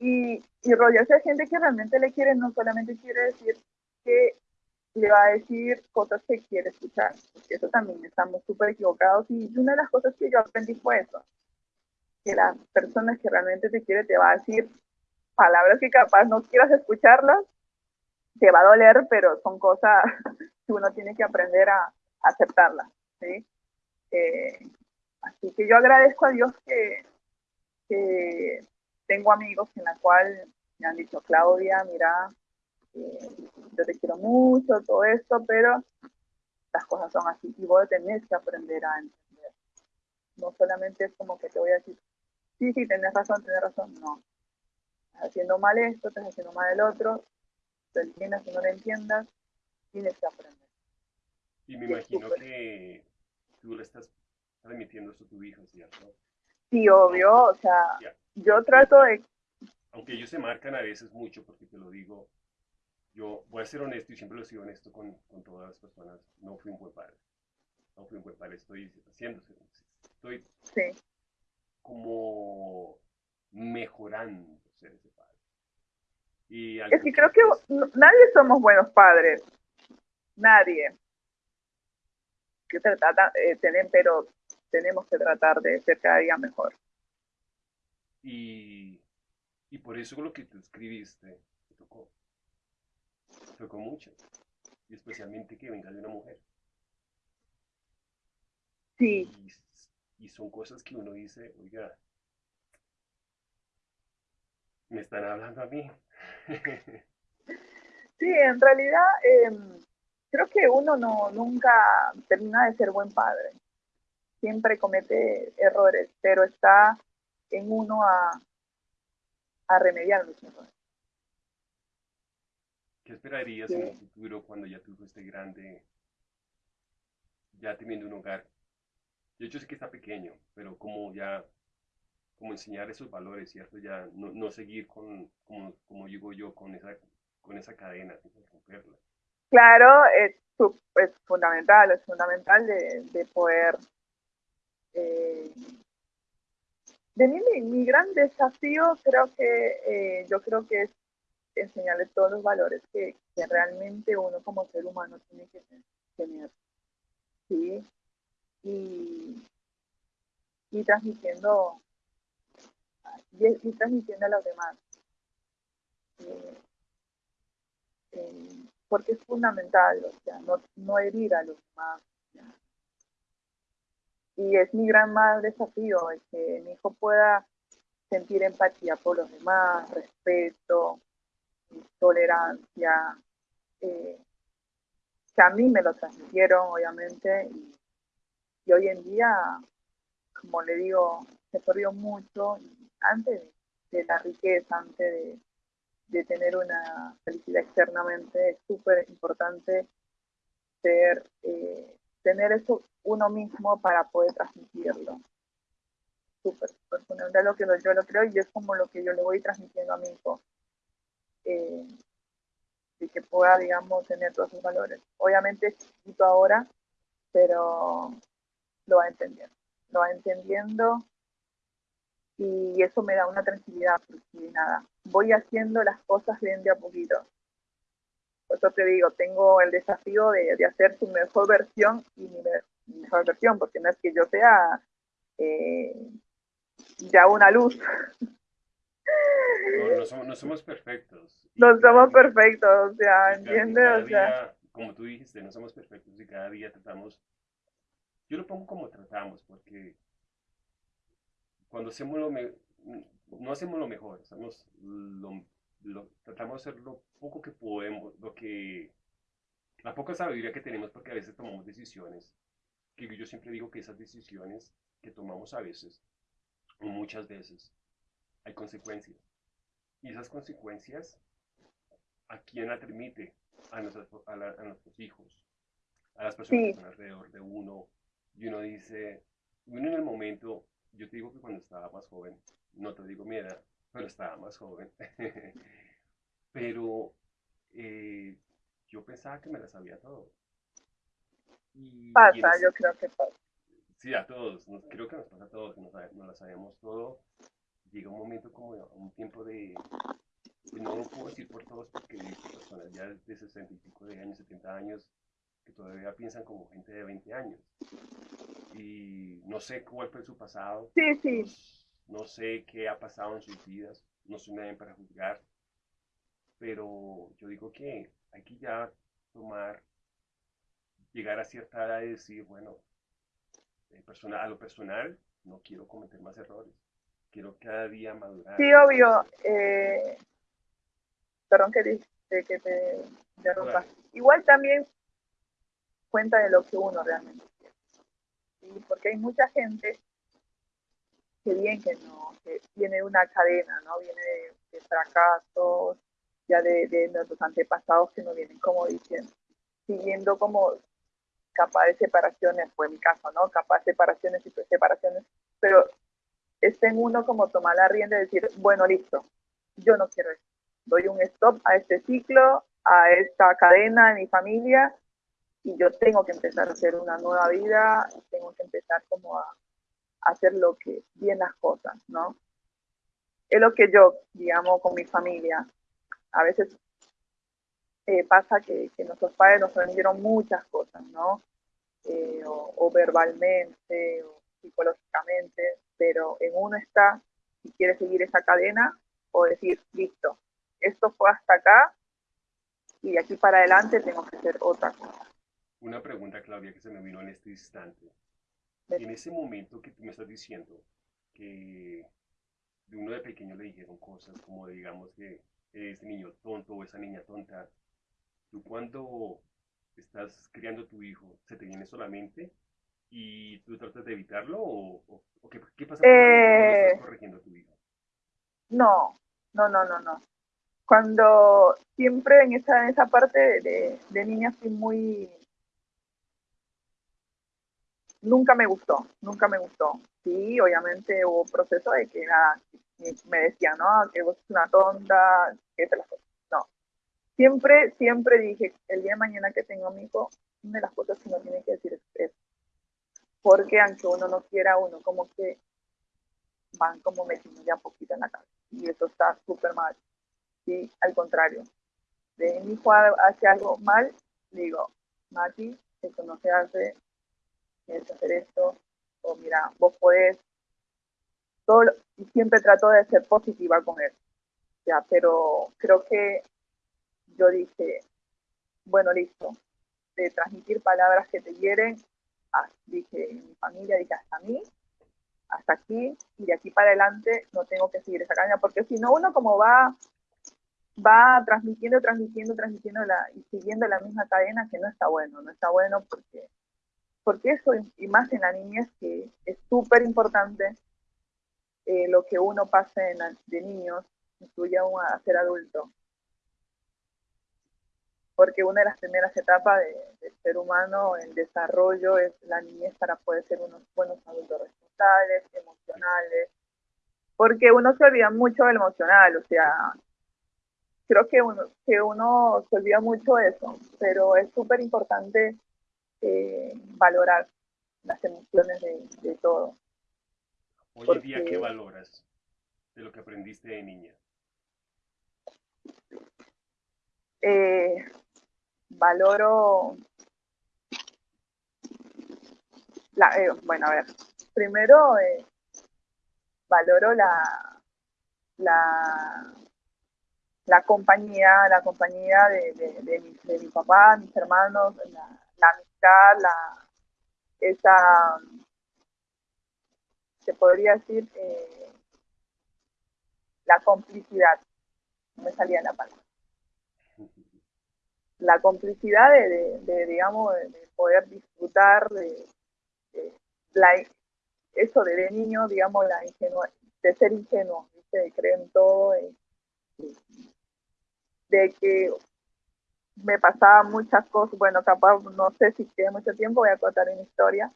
Y, y rodearse de gente que realmente le quiere no solamente quiere decir que le va a decir cosas que quiere escuchar, porque eso también estamos súper equivocados y una de las cosas que yo aprendí fue eso, que las personas que realmente te quiere te va a decir palabras que capaz no quieras escucharlas, te va a doler, pero son cosas que uno tiene que aprender a, aceptarlas, ¿sí? Eh, así que yo agradezco a Dios que, que tengo amigos en la cual me han dicho, Claudia, mira, eh, yo te quiero mucho, todo esto, pero las cosas son así y vos tenés que aprender a entender. No solamente es como que te voy a decir, sí, sí, tenés razón, tenés razón, no. Estás haciendo mal esto, estás haciendo mal el otro, lo entiendas o no lo entiendas, tienes que aprender. Y me imagino que tú le estás transmitiendo eso a tu hijo, ¿cierto? Sí, obvio, o sea. Yo trato de, Aunque ellos se marcan a veces mucho, porque te lo digo, yo voy a ser honesto y siempre lo he sido honesto con, con todas las personas. No fui un buen padre. No fui un buen padre, estoy haciendo, estoy sí, como mejorando ser ese padre. Y es que creo que pues, no- nadie somos buenos padres, nadie. Que trata, eh, tener, pero tenemos que tratar de ser cada día mejor. Y, y por eso lo que tú escribiste me tocó. Tocó mucho. Y especialmente que venga de una mujer. Sí, Y, y son cosas que uno dice, oiga, me están hablando a mí. sí, en realidad em, creo que uno no nunca termina de ser buen padre. Siempre comete errores, pero está en uno a, a remediar los errores. ¿Qué esperarías en Sí. un futuro cuando ya hijo esté grande, ya teniendo un hogar? Yo, yo sé que está pequeño, pero como ya, como enseñar esos valores, ¿cierto? Ya no, no seguir con, como, como digo yo, con esa, con esa cadena, romperla. Claro, es, es fundamental, es fundamental de, de poder... eh, de mí, mi, mi gran desafío creo que eh, yo creo que es enseñarle todos los valores que, realmente uno como ser humano tiene que te- tener, ¿sí? Y, y transmitiendo y, y transmitiendo a los demás. Eh, eh, porque es fundamental, o sea, no, no herir a los demás. Y es mi gran más desafío, el que mi hijo pueda sentir empatía por los demás, respeto, tolerancia, eh, que a mí me lo transmitieron, obviamente, y, hoy en día, como le digo, se perdió mucho, antes de, de la riqueza, antes de, de tener una felicidad externamente, es súper importante ser, eh, tener eso uno mismo para poder transmitirlo. Súper, súper fundamental lo que yo lo creo y es como lo que yo le voy transmitiendo a mi hijo. Eh, y que pueda, digamos, tener todos sus valores. Obviamente es chiquito ahora, pero lo va entendiendo. Lo va entendiendo y eso me da una tranquilidad, porque nada, voy haciendo las cosas bien de a poquito. Por eso te digo, tengo el desafío de, hacer su mejor versión y mi, mejor versión, porque no es que yo sea eh, ya una luz. No, somos, no somos perfectos. No somos perfectos, o sea, ¿entiendes? O sea, como tú dijiste, no somos perfectos y cada día tratamos, yo lo pongo como tratamos, porque cuando hacemos lo no hacemos lo mejor, hacemos lo, tratamos de hacer lo poco que podemos, lo que, la poca sabiduría que tenemos, porque a veces tomamos decisiones, que yo siempre digo que esas decisiones que tomamos a veces, o muchas veces, hay consecuencias. Y esas consecuencias, ¿a quién la permite? A, a, nuestros hijos, a las personas que están alrededor de uno. Y uno dice, uno en el momento, yo te digo que cuando estaba más joven, no te digo mi edad, pero estaba más joven, pero eh, yo pensaba que me la sabía todo. Pasa, yo creo que pasa. Sí, a todos, creo que nos pasa a todos, que no la sabemos todo. Llega un momento como un tiempo de, no lo puedo decir por todos porque hay personas ya de 60 y pico de años, 70 años, que todavía piensan como gente de 20 años. Y no sé cuál fue su pasado. Sí, sí. No, sé qué ha pasado en sus vidas. No soy nadie para juzgar. Pero yo digo que hay que ya tomar, llegar a cierta edad y decir, bueno, a lo personal, no quiero cometer más errores. Quiero cada día madurar. Sí, obvio. Eh, perdón que, te, que te interrumpa. Igual también cuenta de lo que uno realmente quiere. Porque hay mucha gente que bien que no, que tiene una cadena, ¿no? Viene de, fracasos, ya de, de, nuestros antepasados que no vienen como diciendo, siguiendo como capaz de separaciones, fue mi caso, ¿no? Capaz de separaciones y separaciones, pero está en uno como tomar la rienda y decir, bueno, listo, yo no quiero esto. Doy un stop a este ciclo, a esta cadena de mi familia y yo tengo que empezar a hacer una nueva vida, tengo que empezar como a, hacer lo que, bien las cosas, ¿no? Es lo que yo, digamos, con mi familia. A veces eh, pasa que, que, nuestros padres nos vendieron muchas cosas, ¿no? Eh, o, verbalmente, o psicológicamente, pero en uno está si quiere seguir esa cadena o decir, listo, esto fue hasta acá y de aquí para adelante tengo que hacer otra cosa. Una pregunta, Claudia, que se me vino en este instante. En ese momento que tú me estás diciendo que de uno de pequeño le dijeron cosas como, digamos, que ese niño tonto o esa niña tonta, tú cuando estás criando a tu hijo, ¿se te viene solamente y tú tratas de evitarlo o, qué, pasa cuando estás eh, corrigiendo a tu hijo? No, no, no, no, no. Cuando siempre en esa, en esa parte de, de niña fui muy nunca me gustó, nunca me gustó. Sí, obviamente hubo un proceso de que nada, me decían, no, que vos sos una tonta, que se las. Siempre, siempre dije, el día de mañana que tengo a mi hijo, una de las cosas que uno tiene que decir es Porque aunque uno no quiera, uno como que van como metiendo ya poquito en la casa. Y eso está súper mal. Sí, al contrario. De mi hijo hace algo mal, digo, Mati, eso no se hace, tienes hacer esto, o mira, vos podés, todo, y siempre trato de ser positiva con él, ya, pero creo que yo dije, bueno, listo, de transmitir palabras que te hieren, ah, dije, en mi familia, dije, hasta mí, hasta aquí, y de aquí para adelante no tengo que seguir esa cadena, porque si no, uno como va va transmitiendo, transmitiendo, transmitiendo y siguiendo la misma cadena que no está bueno, no está bueno porque porque eso, y más en la niñez, que es súper importante eh, lo que uno pasa de niños, incluye aún a ser adulto. Porque una de las primeras etapas de- del ser humano, el desarrollo, es la niñez para poder ser unos buenos adultos responsables, emocionales, porque uno se olvida mucho del emocional, o sea, creo que uno, que uno se olvida mucho de eso, pero es súper importante eh, valorar las emociones de, de todo. Hoy en Porque- día, ¿qué valoras de lo que aprendiste de niña? Eh, valoro, la, eh, bueno, a ver, primero eh, valoro la, la, la compañía, la compañía de, de, de mi, de mi papá, mis hermanos, la, la amistad, la, esa, se podría decir, eh, la complicidad, no me salía la palabra la complicidad de, de, digamos, de, de poder disfrutar de, la, eso de, niño, digamos, la de ser ingenuo, de creer en todo, de, de que me pasaban muchas cosas, bueno, capaz, no sé si quede mucho tiempo, voy a contar una historia.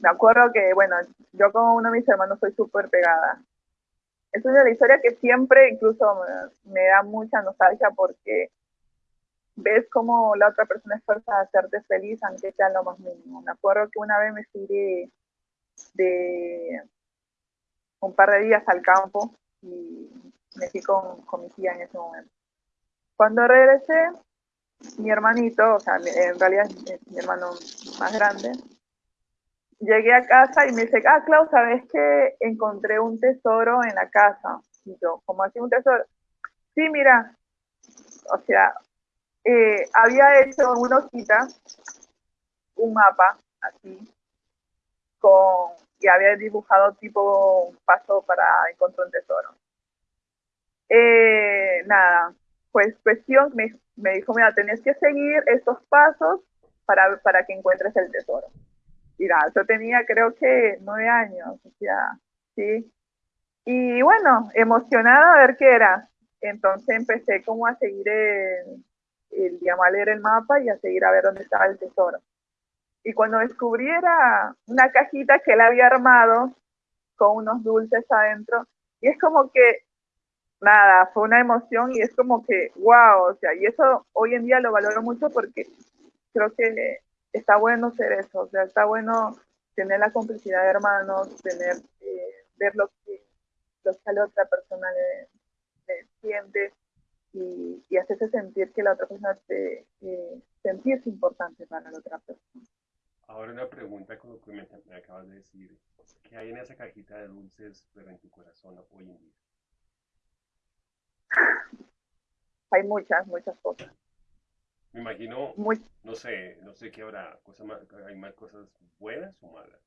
Me acuerdo que, bueno, yo con uno de mis hermanos soy súper pegada. Es una historia que siempre incluso me da mucha nostalgia porque ves cómo la otra persona esfuerza a hacerte feliz, aunque sea lo más mínimo. Me acuerdo que una vez me fui de, de un par de días al campo y me fui con, con, mi tía en ese momento. Cuando regresé, mi hermanito, o sea, en realidad es mi hermano más grande, llegué a casa y me dice, ah, Clau, ¿sabes que encontré un tesoro en la casa? Y yo, ¿cómo así un tesoro? Sí, mira, o sea, eh, había hecho una hojita un mapa así con y había dibujado tipo un paso para encontrar un tesoro. Eh, nada, pues cuestión me, me, dijo, mira, tenés que seguir estos pasos para, para que encuentres el tesoro. Y nada, yo tenía creo que nueve años, o sea, sí. Y bueno, emocionada a ver qué era. Entonces empecé como a seguir el, el, digamos, a leer el mapa y a seguir a ver dónde estaba el tesoro. Y cuando descubrí era una cajita que él había armado con unos dulces adentro, y es como que, nada, fue una emoción y es como que, wow, o sea, y eso hoy en día lo valoro mucho porque creo que está bueno ser eso, o sea, está bueno tener la complicidad de hermanos, tener, eh, ver lo que, lo que a la otra persona le, le siente, y, y, hacerse sentir que la otra persona te eh, sentirse importante para la otra persona. Ahora una pregunta con lo que me, me, acabas de decir. ¿Qué hay en esa cajita de dulces pero en tu corazón hoy en día? Hay muchas, muchas cosas. Me imagino, Muy, no sé, no sé qué habrá, cosas más, hay más cosas buenas o malas.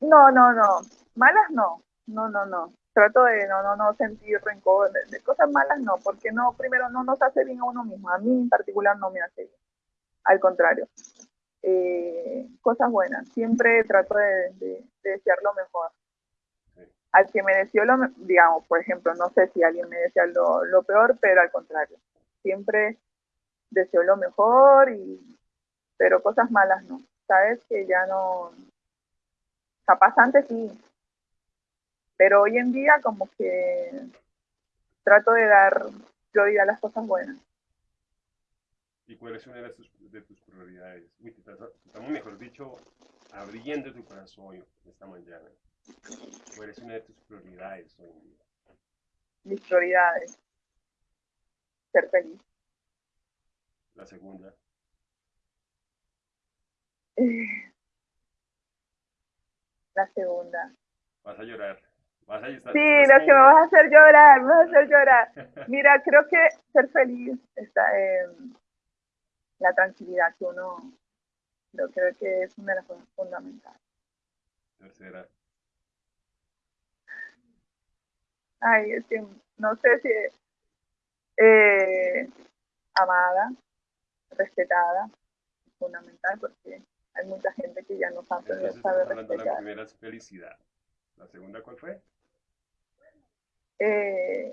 no, no, no, malas no, no, no, no. Trato de no, no, no sentir rencor, de, de, cosas malas no, porque no, primero no nos hace bien a uno mismo, a mí en particular no me hace bien, al contrario. Eh, cosas buenas, siempre trato de, de, de desear lo mejor. Al que me deseó lo, digamos, por ejemplo, no sé si alguien me desea lo, lo peor, pero al contrario, siempre deseo lo mejor, y, pero cosas malas no, sabes que ya no, capaz antes sí, pero hoy en día como que trato de dar prioridad a las cosas buenas. ¿Y cuál es una de tus, de tus prioridades? Uy, te estamos, mejor dicho, abriendo tu corazón esta mañana. ¿Cuál es una de tus prioridades hoy en día? Mis prioridades. Ser feliz. La segunda. La segunda. Vas a llorar. Vas a estar, sí, lo que me vas a hacer llorar, me vas a hacer llorar. Mira, creo que ser feliz está en la tranquilidad que uno, yo creo que es una de las cosas fundamentales. Tercera. Ay, es que no sé si eh, amada, respetada, es fundamental porque hay mucha gente que ya no sabe, Entonces, sabe respetar. de la primera es felicidad. ¿La segunda cuál fue? Eh,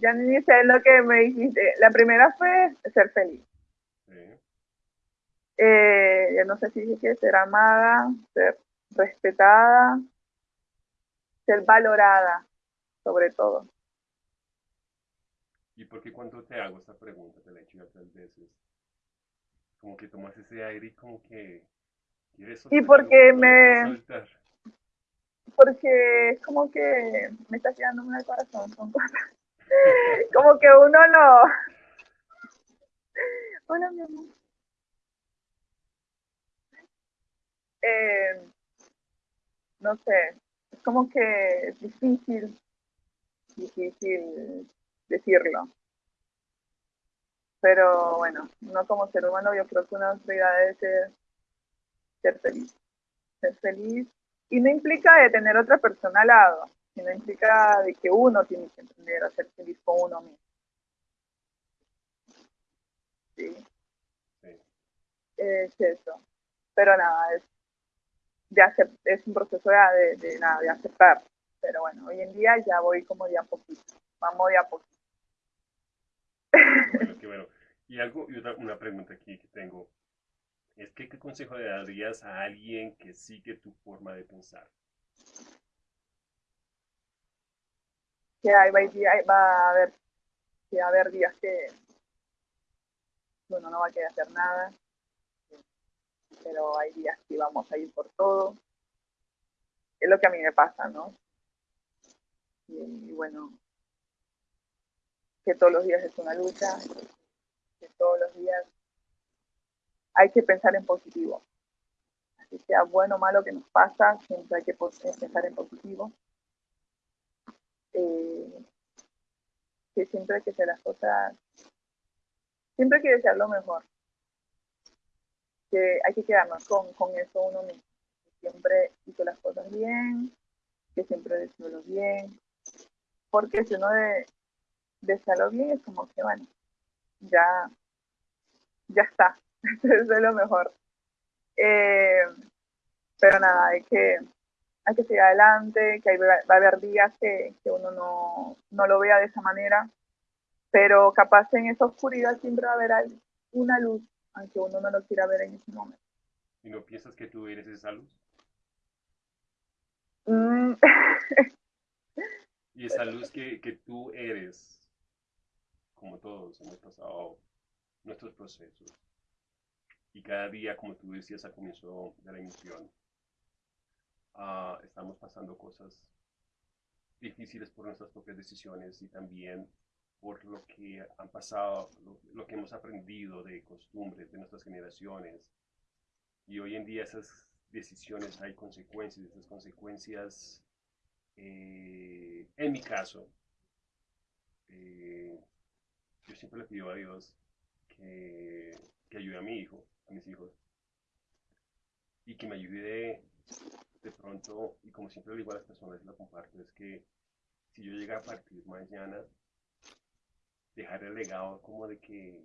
ya ni sé lo que me dijiste. La primera fue ser feliz. Sí. Eh, ya no sé si dije que ser amada, ser respetada, ser valorada, sobre todo. ¿Y por qué cuando te hago esta pregunta, te la he hecho ya tres veces, como que tomas ese aire y como que quieres Y porque me- soltar? Porque es como que me está quedando en el corazón, son cosas. como que uno no. Hola, mi amor. Eh, no sé, es como que es difícil, difícil decirlo. Pero bueno, no como ser humano, yo creo que una prioridad debe ser ser feliz. Ser feliz. Y no implica de tener otra persona al lado, sino implica de que uno tiene que aprender a ser feliz con uno mismo. Sí, Sí. es eso. Pero nada, es, de acep- es un proceso de, de, de nada, de aceptar. Pero bueno, hoy en día ya voy como de a poquito. Vamos de a poquito. Qué bueno, qué bueno. Y algo, y otra, una pregunta aquí que tengo, es que, ¿qué consejo le darías a alguien que sigue tu forma de pensar? que hay, va, a haber que haber días que uno no va a querer hacer nada pero hay días que vamos a ir por todo es lo que a mí me pasa no y, y bueno que todos los días es una lucha que todos los días hay que pensar en positivo. Así sea bueno o malo que nos pasa siempre hay que po- pensar en positivo. Eh, que siempre hay que hacer las cosas, siempre hay que desear lo mejor, que hay que quedarnos con, con eso uno mismo, que siempre hizo las cosas bien, que siempre deseó lo bien, porque si uno de, desea lo bien es como que bueno, ya, ya está, eso es lo mejor. Eh, pero nada, hay que, hay que seguir adelante, que hay, va a haber días que, que uno no, no, lo vea de esa manera, pero capaz en esa oscuridad siempre va a haber una luz, aunque uno no lo quiera ver en ese momento. ¿Y no piensas que tú eres esa luz? Mm. y esa luz que, que tú eres, como todos hemos pasado nuestros procesos, y cada día, como tú decías al comienzo de la emisión, Uh, estamos pasando cosas difíciles por nuestras propias decisiones y también por lo que han pasado, lo, lo, que hemos aprendido de costumbres de nuestras generaciones. Y hoy en día esas decisiones hay consecuencias, esas consecuencias, eh, en mi caso, eh, yo siempre le pido a Dios que, que ayude a mi hijo, mis hijos, y que me ayude de pronto, y como siempre le digo a las personas y lo comparto, es que si yo llega a partir mañana, dejar el legado como de que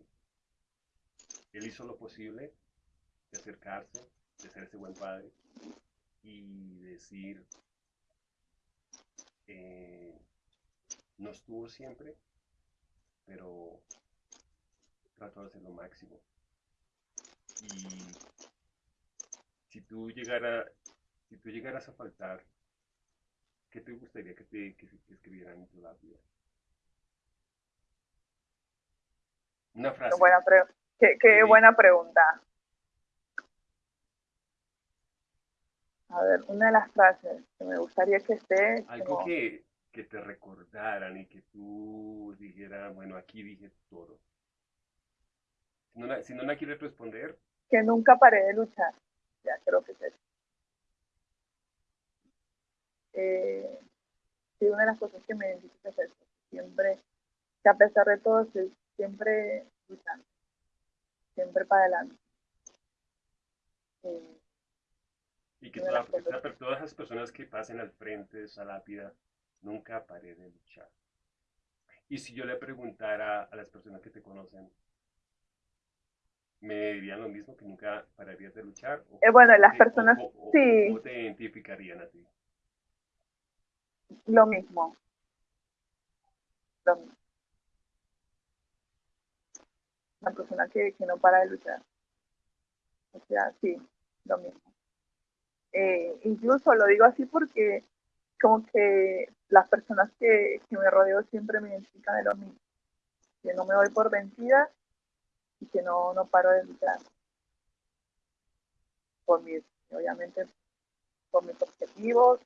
él hizo lo posible de acercarse, de ser ese buen padre y decir, eh, no estuvo siempre, pero trató de hacer lo máximo. Y si tú llegara si tú llegaras a faltar, ¿qué te gustaría que te que, que escribieran en tu lápida? Una frase. Qué buena, pre qué, qué sí. buena pregunta. A ver, una de las frases que me gustaría que esté... Algo como... que, que te recordaran y que tú dijeras, bueno, aquí dije todo. Si no, la, si no la quieres responder... Que nunca paré de luchar. Ya creo que es eso. Eh, sí, una de las cosas que me identifica es eso. Siempre, que a pesar de todo, estoy siempre luchando. Siempre para adelante. Eh, y que toda, todas, esas personas que pasen al frente de esa lápida nunca pare de luchar. Y si yo le preguntara a las personas que te conocen, ¿me dirían lo mismo, que nunca pararías de luchar? ¿O, eh, bueno, las personas, o, o, sí. ¿Cómo te identificarían a ti? Lo mismo. lo mismo. Una persona que, que no para de luchar. O sea, sí, lo mismo. Eh, incluso lo digo así porque como que las personas que, que me rodeo siempre me identifican de lo mismo. Que no me doy por vencida que no, no paro de luchar. Por mis, obviamente, por mis objetivos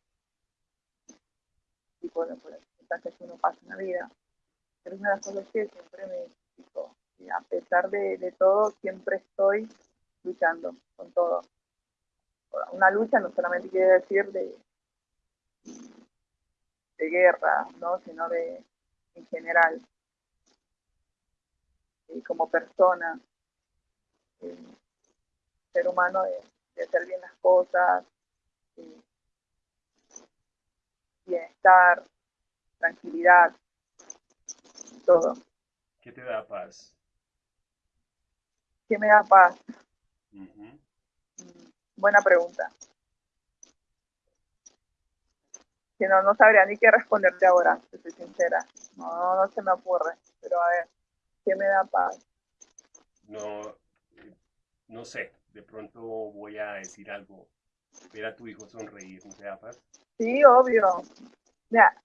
y por, por las circunstancias que uno pasa en la vida. Pero es una de las cosas que siempre me identifico. Y a pesar de, de todo, siempre estoy luchando con todo. Una lucha no solamente quiere decir de, de guerra, ¿no? sino de en general. Y como persona, eh, ser humano de, de, hacer bien las cosas, eh, bienestar, tranquilidad, todo. ¿Qué te da paz? ¿Qué me da paz? Uh -huh. Buena pregunta. Que no, no sabría ni qué responderte ahora, si soy sincera. No, no se me ocurre. Pero a ver, ¿qué me da paz? No, no sé. De pronto voy a decir algo. Ver a tu hijo sonreír, ¿no te da paz? Sí, obvio. Mira,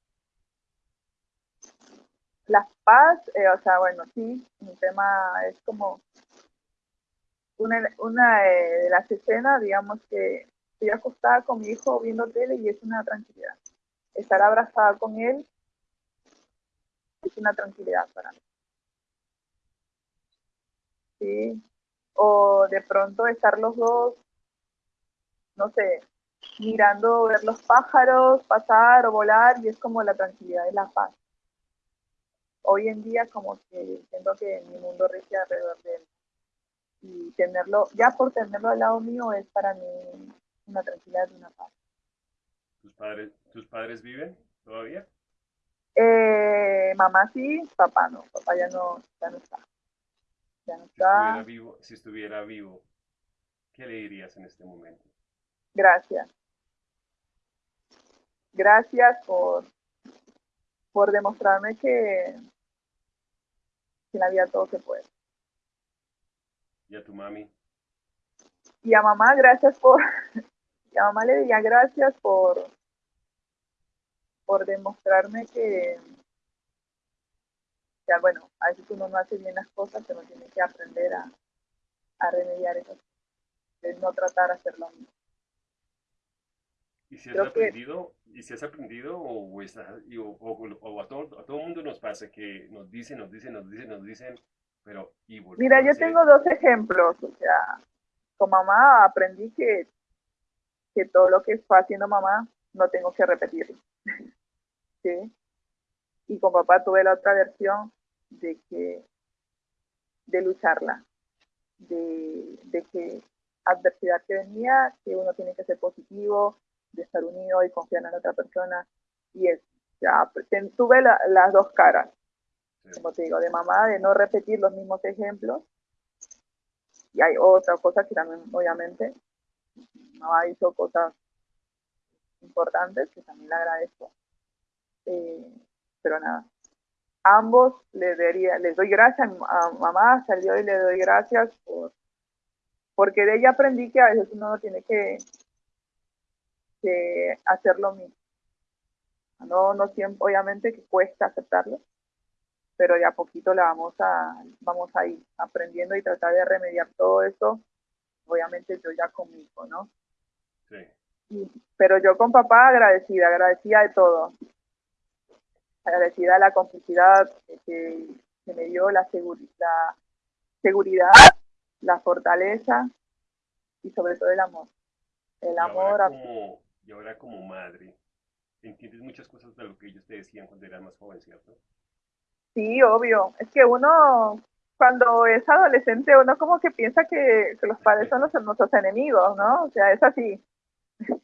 la paz, eh, o sea, bueno, sí, mi tema es como una, una de las escenas, digamos que estoy acostada con mi hijo viendo tele y es una tranquilidad. Estar abrazada con él es una tranquilidad para mí. Sí. O de pronto estar los dos, no sé, mirando, ver los pájaros pasar o volar y es como la tranquilidad y la paz. Hoy en día como que siento que mi mundo rige alrededor de él y tenerlo, ya por tenerlo al lado mío es para mí una tranquilidad y una paz. ¿Tus padres, ¿tus padres viven todavía? Eh, mamá sí, papá no, papá ya no, ya no está. Ya no Si está. estuviera vivo, si estuviera vivo, ¿qué le dirías en este momento? Gracias. Gracias por, por demostrarme que, que en la vida todo se puede. ¿Y a tu mami? Y a mamá, gracias por, y a mamá le diría gracias por, por demostrarme que, que, bueno, a veces uno no hace bien las cosas, pero tiene que aprender a, a remediar eso, de no tratar de hacer lo mismo. ¿Y si has Creo que- aprendido, y si has aprendido o, estás- y- o, o- o a, todo, a todo mundo nos pasa que nos dicen, nos dicen, nos dicen, nos dicen, pero y Mira, yo hacer- tengo dos ejemplos, o sea, con mamá aprendí que, que todo lo que fue haciendo mamá no tengo que repetirlo. ¿Sí? Y con papá tuve la otra versión de que de lucharla, de, de que adversidad que venía, que uno tiene que ser positivo, de estar unido y confiar en la otra persona. Y es, ya, pues, tuve la- las dos caras como te digo, de mamá, de no repetir los mismos ejemplos. Y hay otra cosa que también, obviamente, mamá hizo cosas importantes, que también le agradezco. Eh, pero nada, ambos les, daría, les doy gracias a mamá, hasta el día de hoy le doy gracias por, porque de ella aprendí que a veces uno no tiene que, que hacer lo mismo. No, no siempre, obviamente que cuesta aceptarlo, pero de a poquito la vamos a, vamos a ir aprendiendo y tratar de remediar todo eso, obviamente yo ya conmigo, ¿no? Sí. Y- pero yo con papá agradecida, agradecida de todo, agradecida de la complicidad que, que me dio, la, seguri- la seguridad, la fortaleza y sobre todo el amor. El Y amor, ahora a- como, y ahora como madre, entiendes muchas cosas de lo que ellos te decían cuando eras más joven, ¿cierto? sí, obvio, es que uno cuando es adolescente uno como que piensa que, que los padres son los, nuestros enemigos, ¿no? O sea, es así.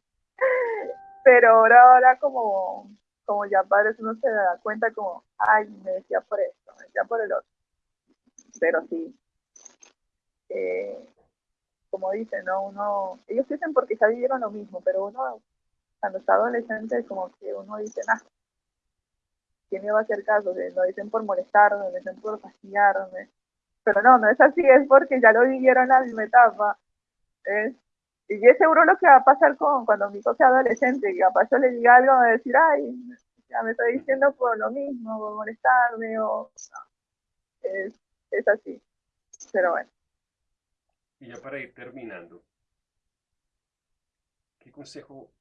Pero ahora, ahora como, como ya padres uno se da cuenta como, ay, me decía por esto, me decía por el otro. Pero sí, eh, como dicen, ¿no? Uno, ellos dicen porque ya vivieron lo mismo, pero uno cuando está adolescente como que uno dice, ah, ¿quién me va a hacer caso? Lo dicen por molestarme, lo dicen por fastidiarme. Pero no, no es así, es porque ya lo vivieron la misma etapa. Y es seguro lo que va a pasar con cuando mi hijo sea adolescente, que capaz yo le diga algo, va a decir, ay, ya me está diciendo por lo mismo, por molestarme, o es, es así. Pero bueno. Y ya para ir terminando, ¿qué consejo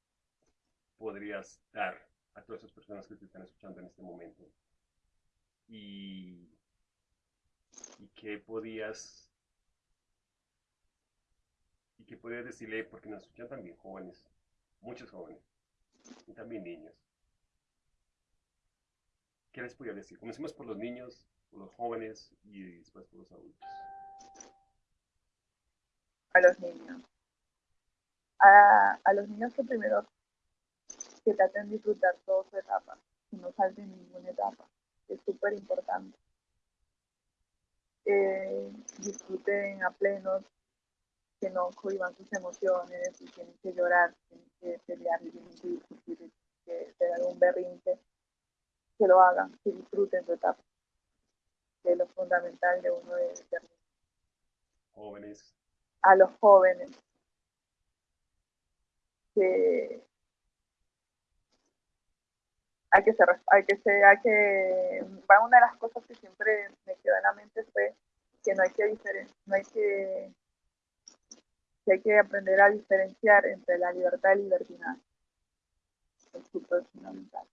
podrías dar a todas esas personas que te están escuchando en este momento? Y, y qué podías y qué podías decirle, porque nos escuchan también jóvenes, muchos jóvenes, y también niños. ¿Qué les podría decir? Comencemos por los niños, por los jóvenes y después por los adultos a los niños. A, los niños que primero que traten de disfrutar toda su etapa, que no salten ninguna etapa, es súper importante. disfruten a pleno, que no cohiban sus emociones, si tienen que llorar, tienen que pelear, tienen que discutir, que tener un berrinche, que lo hagan, que disfruten su etapa. Que es lo fundamental de uno de ser Jóvenes a los jóvenes que hay que ser, hay que ser, hay que, una de las cosas que siempre me quedó en la mente fue que no hay que diferenciar, no hay que, hay que aprender a diferenciar entre la libertad y el libertinaje. Es súper fundamental.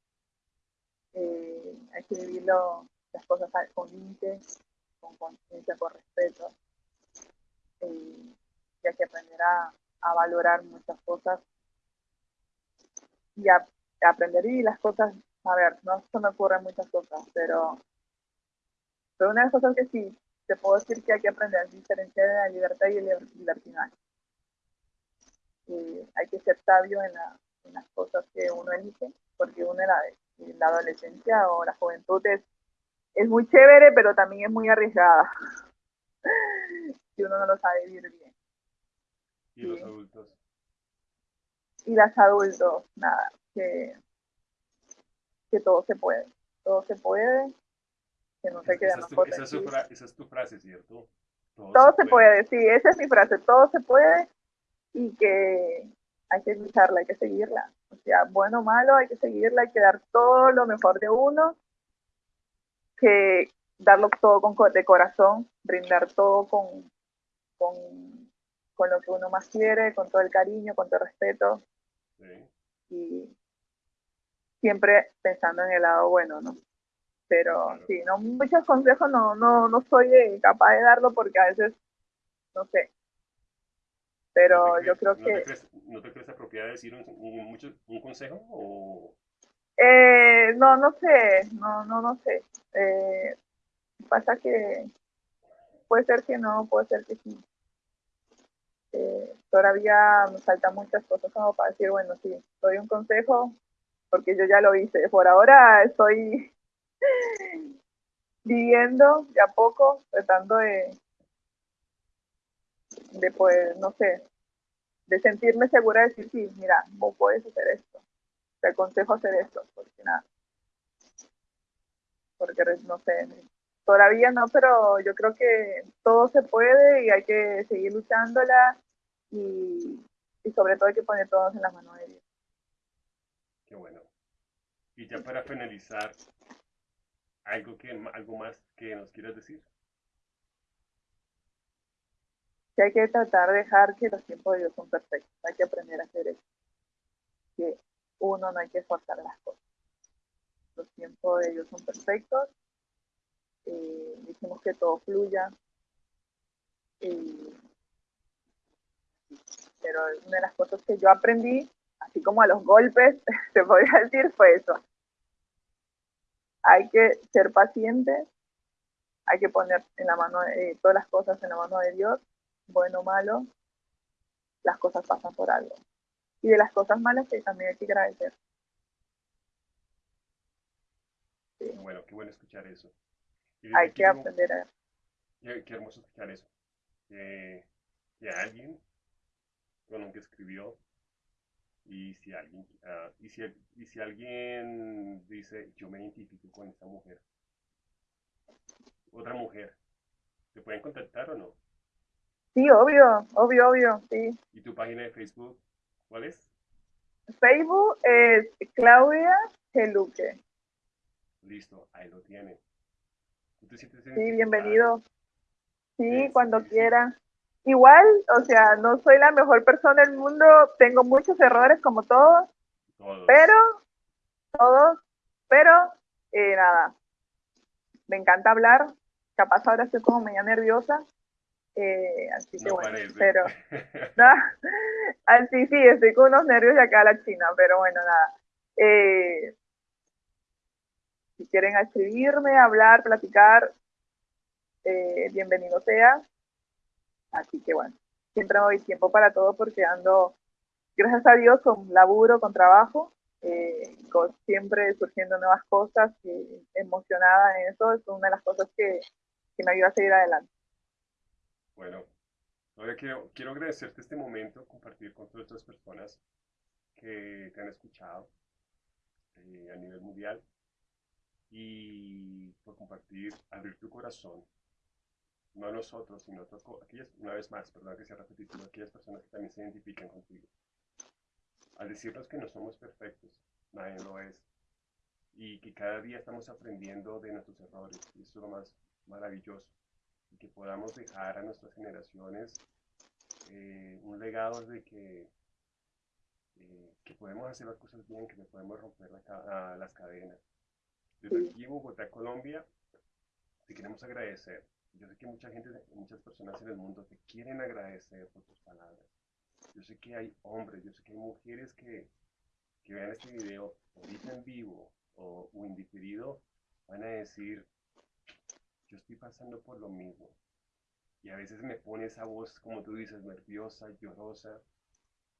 Eh, hay que vivirlo las cosas con límites, con conciencia, con respeto. Eh, hay que aprender a, valorar muchas cosas y a, aprender y las cosas, a ver, no se me ocurren muchas cosas, pero, pero una de las cosas que sí te puedo decir que hay que aprender a diferenciar la libertad y el libertinaje. Hay que ser sabio en, las cosas que uno elige, porque uno en la, la adolescencia o la juventud es, es muy chévere, pero también es muy arriesgada. si uno no lo sabe vivir bien. ¿Y los adultos? Y las adultos, nada, que, que todo se puede. Todo se puede, que no se quede esa, es es esa es tu frase, ¿cierto? Todo, se, puede. sí, esa es mi frase, todo se puede y que hay que lucharla, hay que seguirla. O sea, bueno o malo, hay que seguirla, hay que dar todo lo mejor de uno, que darlo todo con, de corazón, brindar todo con, con con lo que uno más quiere, con todo el cariño, con todo el respeto. Y siempre pensando en el lado bueno, ¿no? Pero sí, no, muchos consejos no, no, no soy capaz de darlo porque a veces, no sé. Pero yo creo que... ¿No te crees apropiado decir un, un, consejo? O... Eh, no, no sé, no, no, no sé. Eh, pasa que puede ser que no, puede ser que sí. Eh, todavía me faltan muchas cosas como para decir, bueno, sí, doy un consejo, porque yo ya lo hice. Por ahora estoy viviendo de a poco, tratando de, de pues, no sé, de sentirme segura de decir, sí, mira, vos puedes hacer esto, te aconsejo hacer esto, porque nada, porque no sé, todavía no, pero yo creo que todo se puede y hay que seguir luchándola y, sobre todo hay que poner todos en las manos de Dios. Qué bueno. Y ya para finalizar, algo que algo más que nos quieras decir. Que hay que tratar de dejar que los tiempos de Dios son perfectos. Hay que aprender a hacer eso. Que uno no hay que forzar las cosas. Los tiempos de Dios son perfectos. Eh, dijimos que todo fluya. Eh, pero una de las cosas que yo aprendí, así como a los golpes, se podría decir, fue eso. Hay que ser pacientes, hay que poner en la mano eh, todas las cosas en la mano de Dios, bueno o malo, las cosas pasan por algo. Y de las cosas malas que también hay que agradecer. Bueno, qué bueno escuchar eso. Hay que aprender a... Qué, qué hermoso escuchar eso. que alguien con lo que escribió Y si alguien, ah, y si, y si alguien dice, yo me identifico con esta mujer, otra mujer, ¿te pueden contactar o no? Sí, obvio, obvio, obvio, sí. ¿Y tu página de Facebook cuál es? Facebook es Claudia Geluque. Listo, ahí lo tiene. ¿Tú te sientes Sí, bienvenido. Sí, Sí, cuando sí, sí. quiera. Igual, o sea, no soy la mejor persona del mundo, tengo muchos errores como todos, Todos. pero, todos, pero, eh, nada, me encanta hablar, capaz ahora estoy como media nerviosa, eh, así que No bueno, parece. pero, no, así sí, estoy con unos nervios de acá a la China, pero bueno, nada. Eh, si quieren escribirme, hablar, platicar, eh, bienvenido sea. Así que bueno, siempre me doy tiempo para todo porque ando, gracias a Dios, con laburo, con trabajo, eh, con siempre surgiendo nuevas cosas, y emocionada en eso, es una de las cosas que, que me ayuda a seguir adelante. Bueno, ahora quiero, quiero agradecerte este momento, compartir con todas estas personas que te han escuchado eh, a nivel mundial y por compartir, abrir tu corazón, no a nosotros, sino a otras aquellas, una vez más, perdón que sea repetitivo, aquellas personas que también se identifican contigo. Al decirnos que no somos perfectos, nadie lo es, y que cada día estamos aprendiendo de nuestros errores, y eso es lo más maravilloso y que podamos dejar a nuestras generaciones eh, un legado de que, eh, que podemos hacer las cosas bien, que podemos romper la a las cadenas. Desde aquí en Bogotá, Colombia, te queremos agradecer. Yo sé que mucha gente, muchas personas en el mundo te quieren agradecer por tus palabras. Yo sé que hay hombres, yo sé que hay mujeres que, que vean este video ahorita en vivo o, o en diferido, van a decir, yo estoy pasando por lo mismo. Y a veces me pone esa voz, como tú dices, nerviosa, llorosa,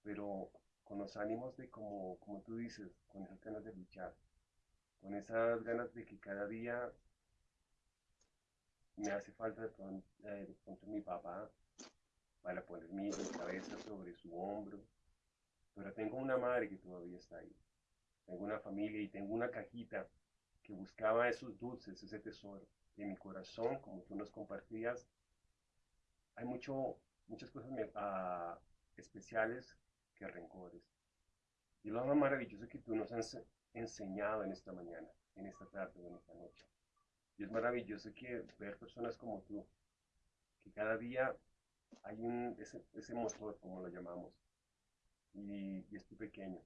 pero con los ánimos de como, como tú dices, con esas ganas de luchar, con esas ganas de que cada día me hace falta de eh, pronto mi papá para poner mi, mi cabeza sobre su hombro. Pero tengo una madre que todavía está ahí. Tengo una familia y tengo una cajita que buscaba esos dulces, ese tesoro. En mi corazón, como tú nos compartías, hay mucho, muchas cosas ah, especiales que rencores. Y lo más maravilloso que tú nos has enseñado en esta mañana, en esta tarde en esta noche. Y es maravilloso que ver personas como tú, que cada día hay un, ese, ese motor, como lo llamamos, y, y es tu pequeño,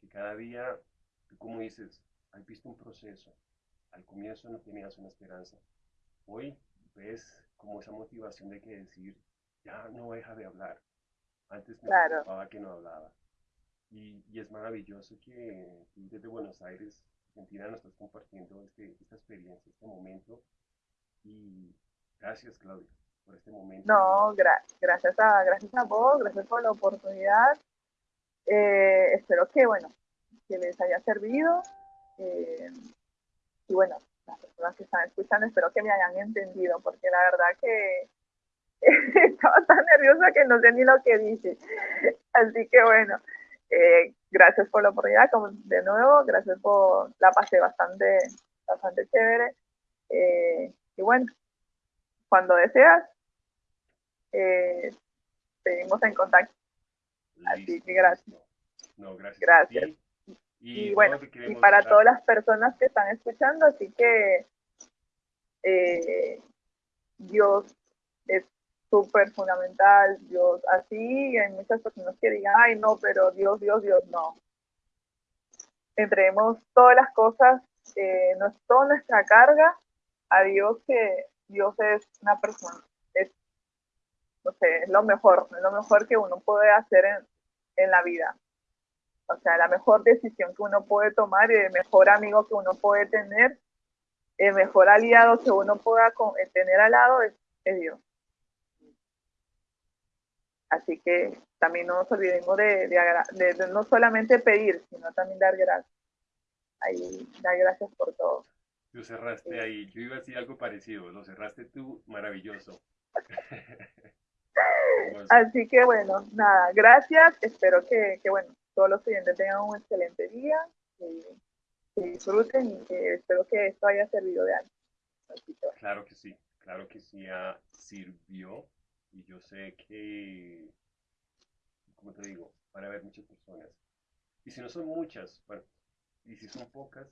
que cada día, tú como dices, has visto un proceso, al comienzo no tenías una esperanza, hoy ves como esa motivación de que decir, ya no deja de hablar, antes me Claro. preocupaba que no hablaba, y, y es maravilloso que desde Buenos Aires, Argentina, nos estás compartiendo este, esta experiencia, este momento, y gracias Claudia por este momento. No, gra- gracias, a, gracias a vos, gracias por la oportunidad. Eh, espero que, bueno, que les haya servido. eh, y bueno, las personas que están escuchando, espero que me hayan entendido, porque la verdad que estaba tan nerviosa que no sé ni lo que dije. Así que bueno, eh, gracias por la oportunidad, como de nuevo, gracias por, la pasé bastante, bastante chévere. Eh, y bueno, cuando deseas, eh, seguimos en contacto. Así que gracias. No, gracias. Gracias. Y, no, bueno, y para todas las personas que están escuchando, así que eh, Dios es súper fundamental, Dios así, hay muchas personas que digan, ay no, pero Dios, Dios, Dios, no. Entreguemos todas las cosas, eh, no es toda nuestra carga a Dios, que Dios es una persona, es, no sé, es lo mejor, es lo mejor que uno puede hacer en, en la vida. O sea, la mejor decisión que uno puede tomar el mejor amigo que uno puede tener, el mejor aliado que uno pueda con- eh, tener al lado es, es Dios. Así que también no nos olvidemos de, de agra- de- de no solamente pedir, sino también dar gracias. Ahí, dar gracias por todo. Tú cerraste ahí. Yo iba a decir algo parecido. Lo cerraste tú, maravilloso. Así que bueno, nada, gracias. Espero que, que bueno, todos los clientes tengan un excelente día, que, disfruten y que espero que esto haya servido de algo. Claro que sí, claro que sí sirvió y yo sé que, como te digo, van a haber muchas personas. Y si no son muchas, bueno, y si son pocas,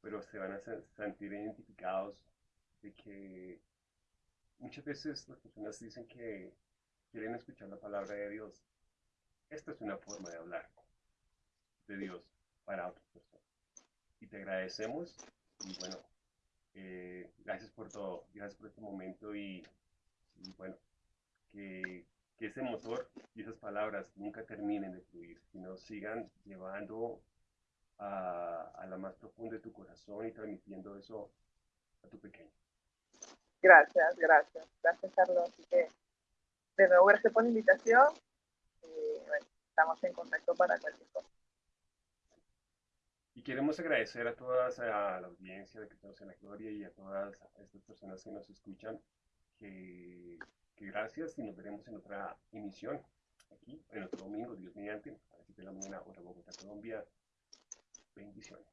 pero se van a sentir identificados de que muchas veces las personas dicen que quieren escuchar la palabra de Dios. Esta es una forma de hablar de Dios para otras personas. Y te agradecemos y bueno, eh, gracias por todo, gracias por este momento y, bueno, que, que, ese motor y esas palabras nunca terminen de fluir, sino sigan llevando a, a la más profunda de tu corazón y transmitiendo eso a tu pequeño. Gracias, gracias. Gracias, Carlos. Así que, de nuevo, gracias por la invitación. Y, bueno, estamos en contacto para cualquier cosa. Y queremos agradecer a todas, a la audiencia de Cristianos en la Gloria y a todas estas personas que nos escuchan, que, gracias y nos veremos en otra emisión, aquí, en otro domingo, Dios mediante, a las 7 de la mañana, hora Bogotá, Colombia. Bendiciones.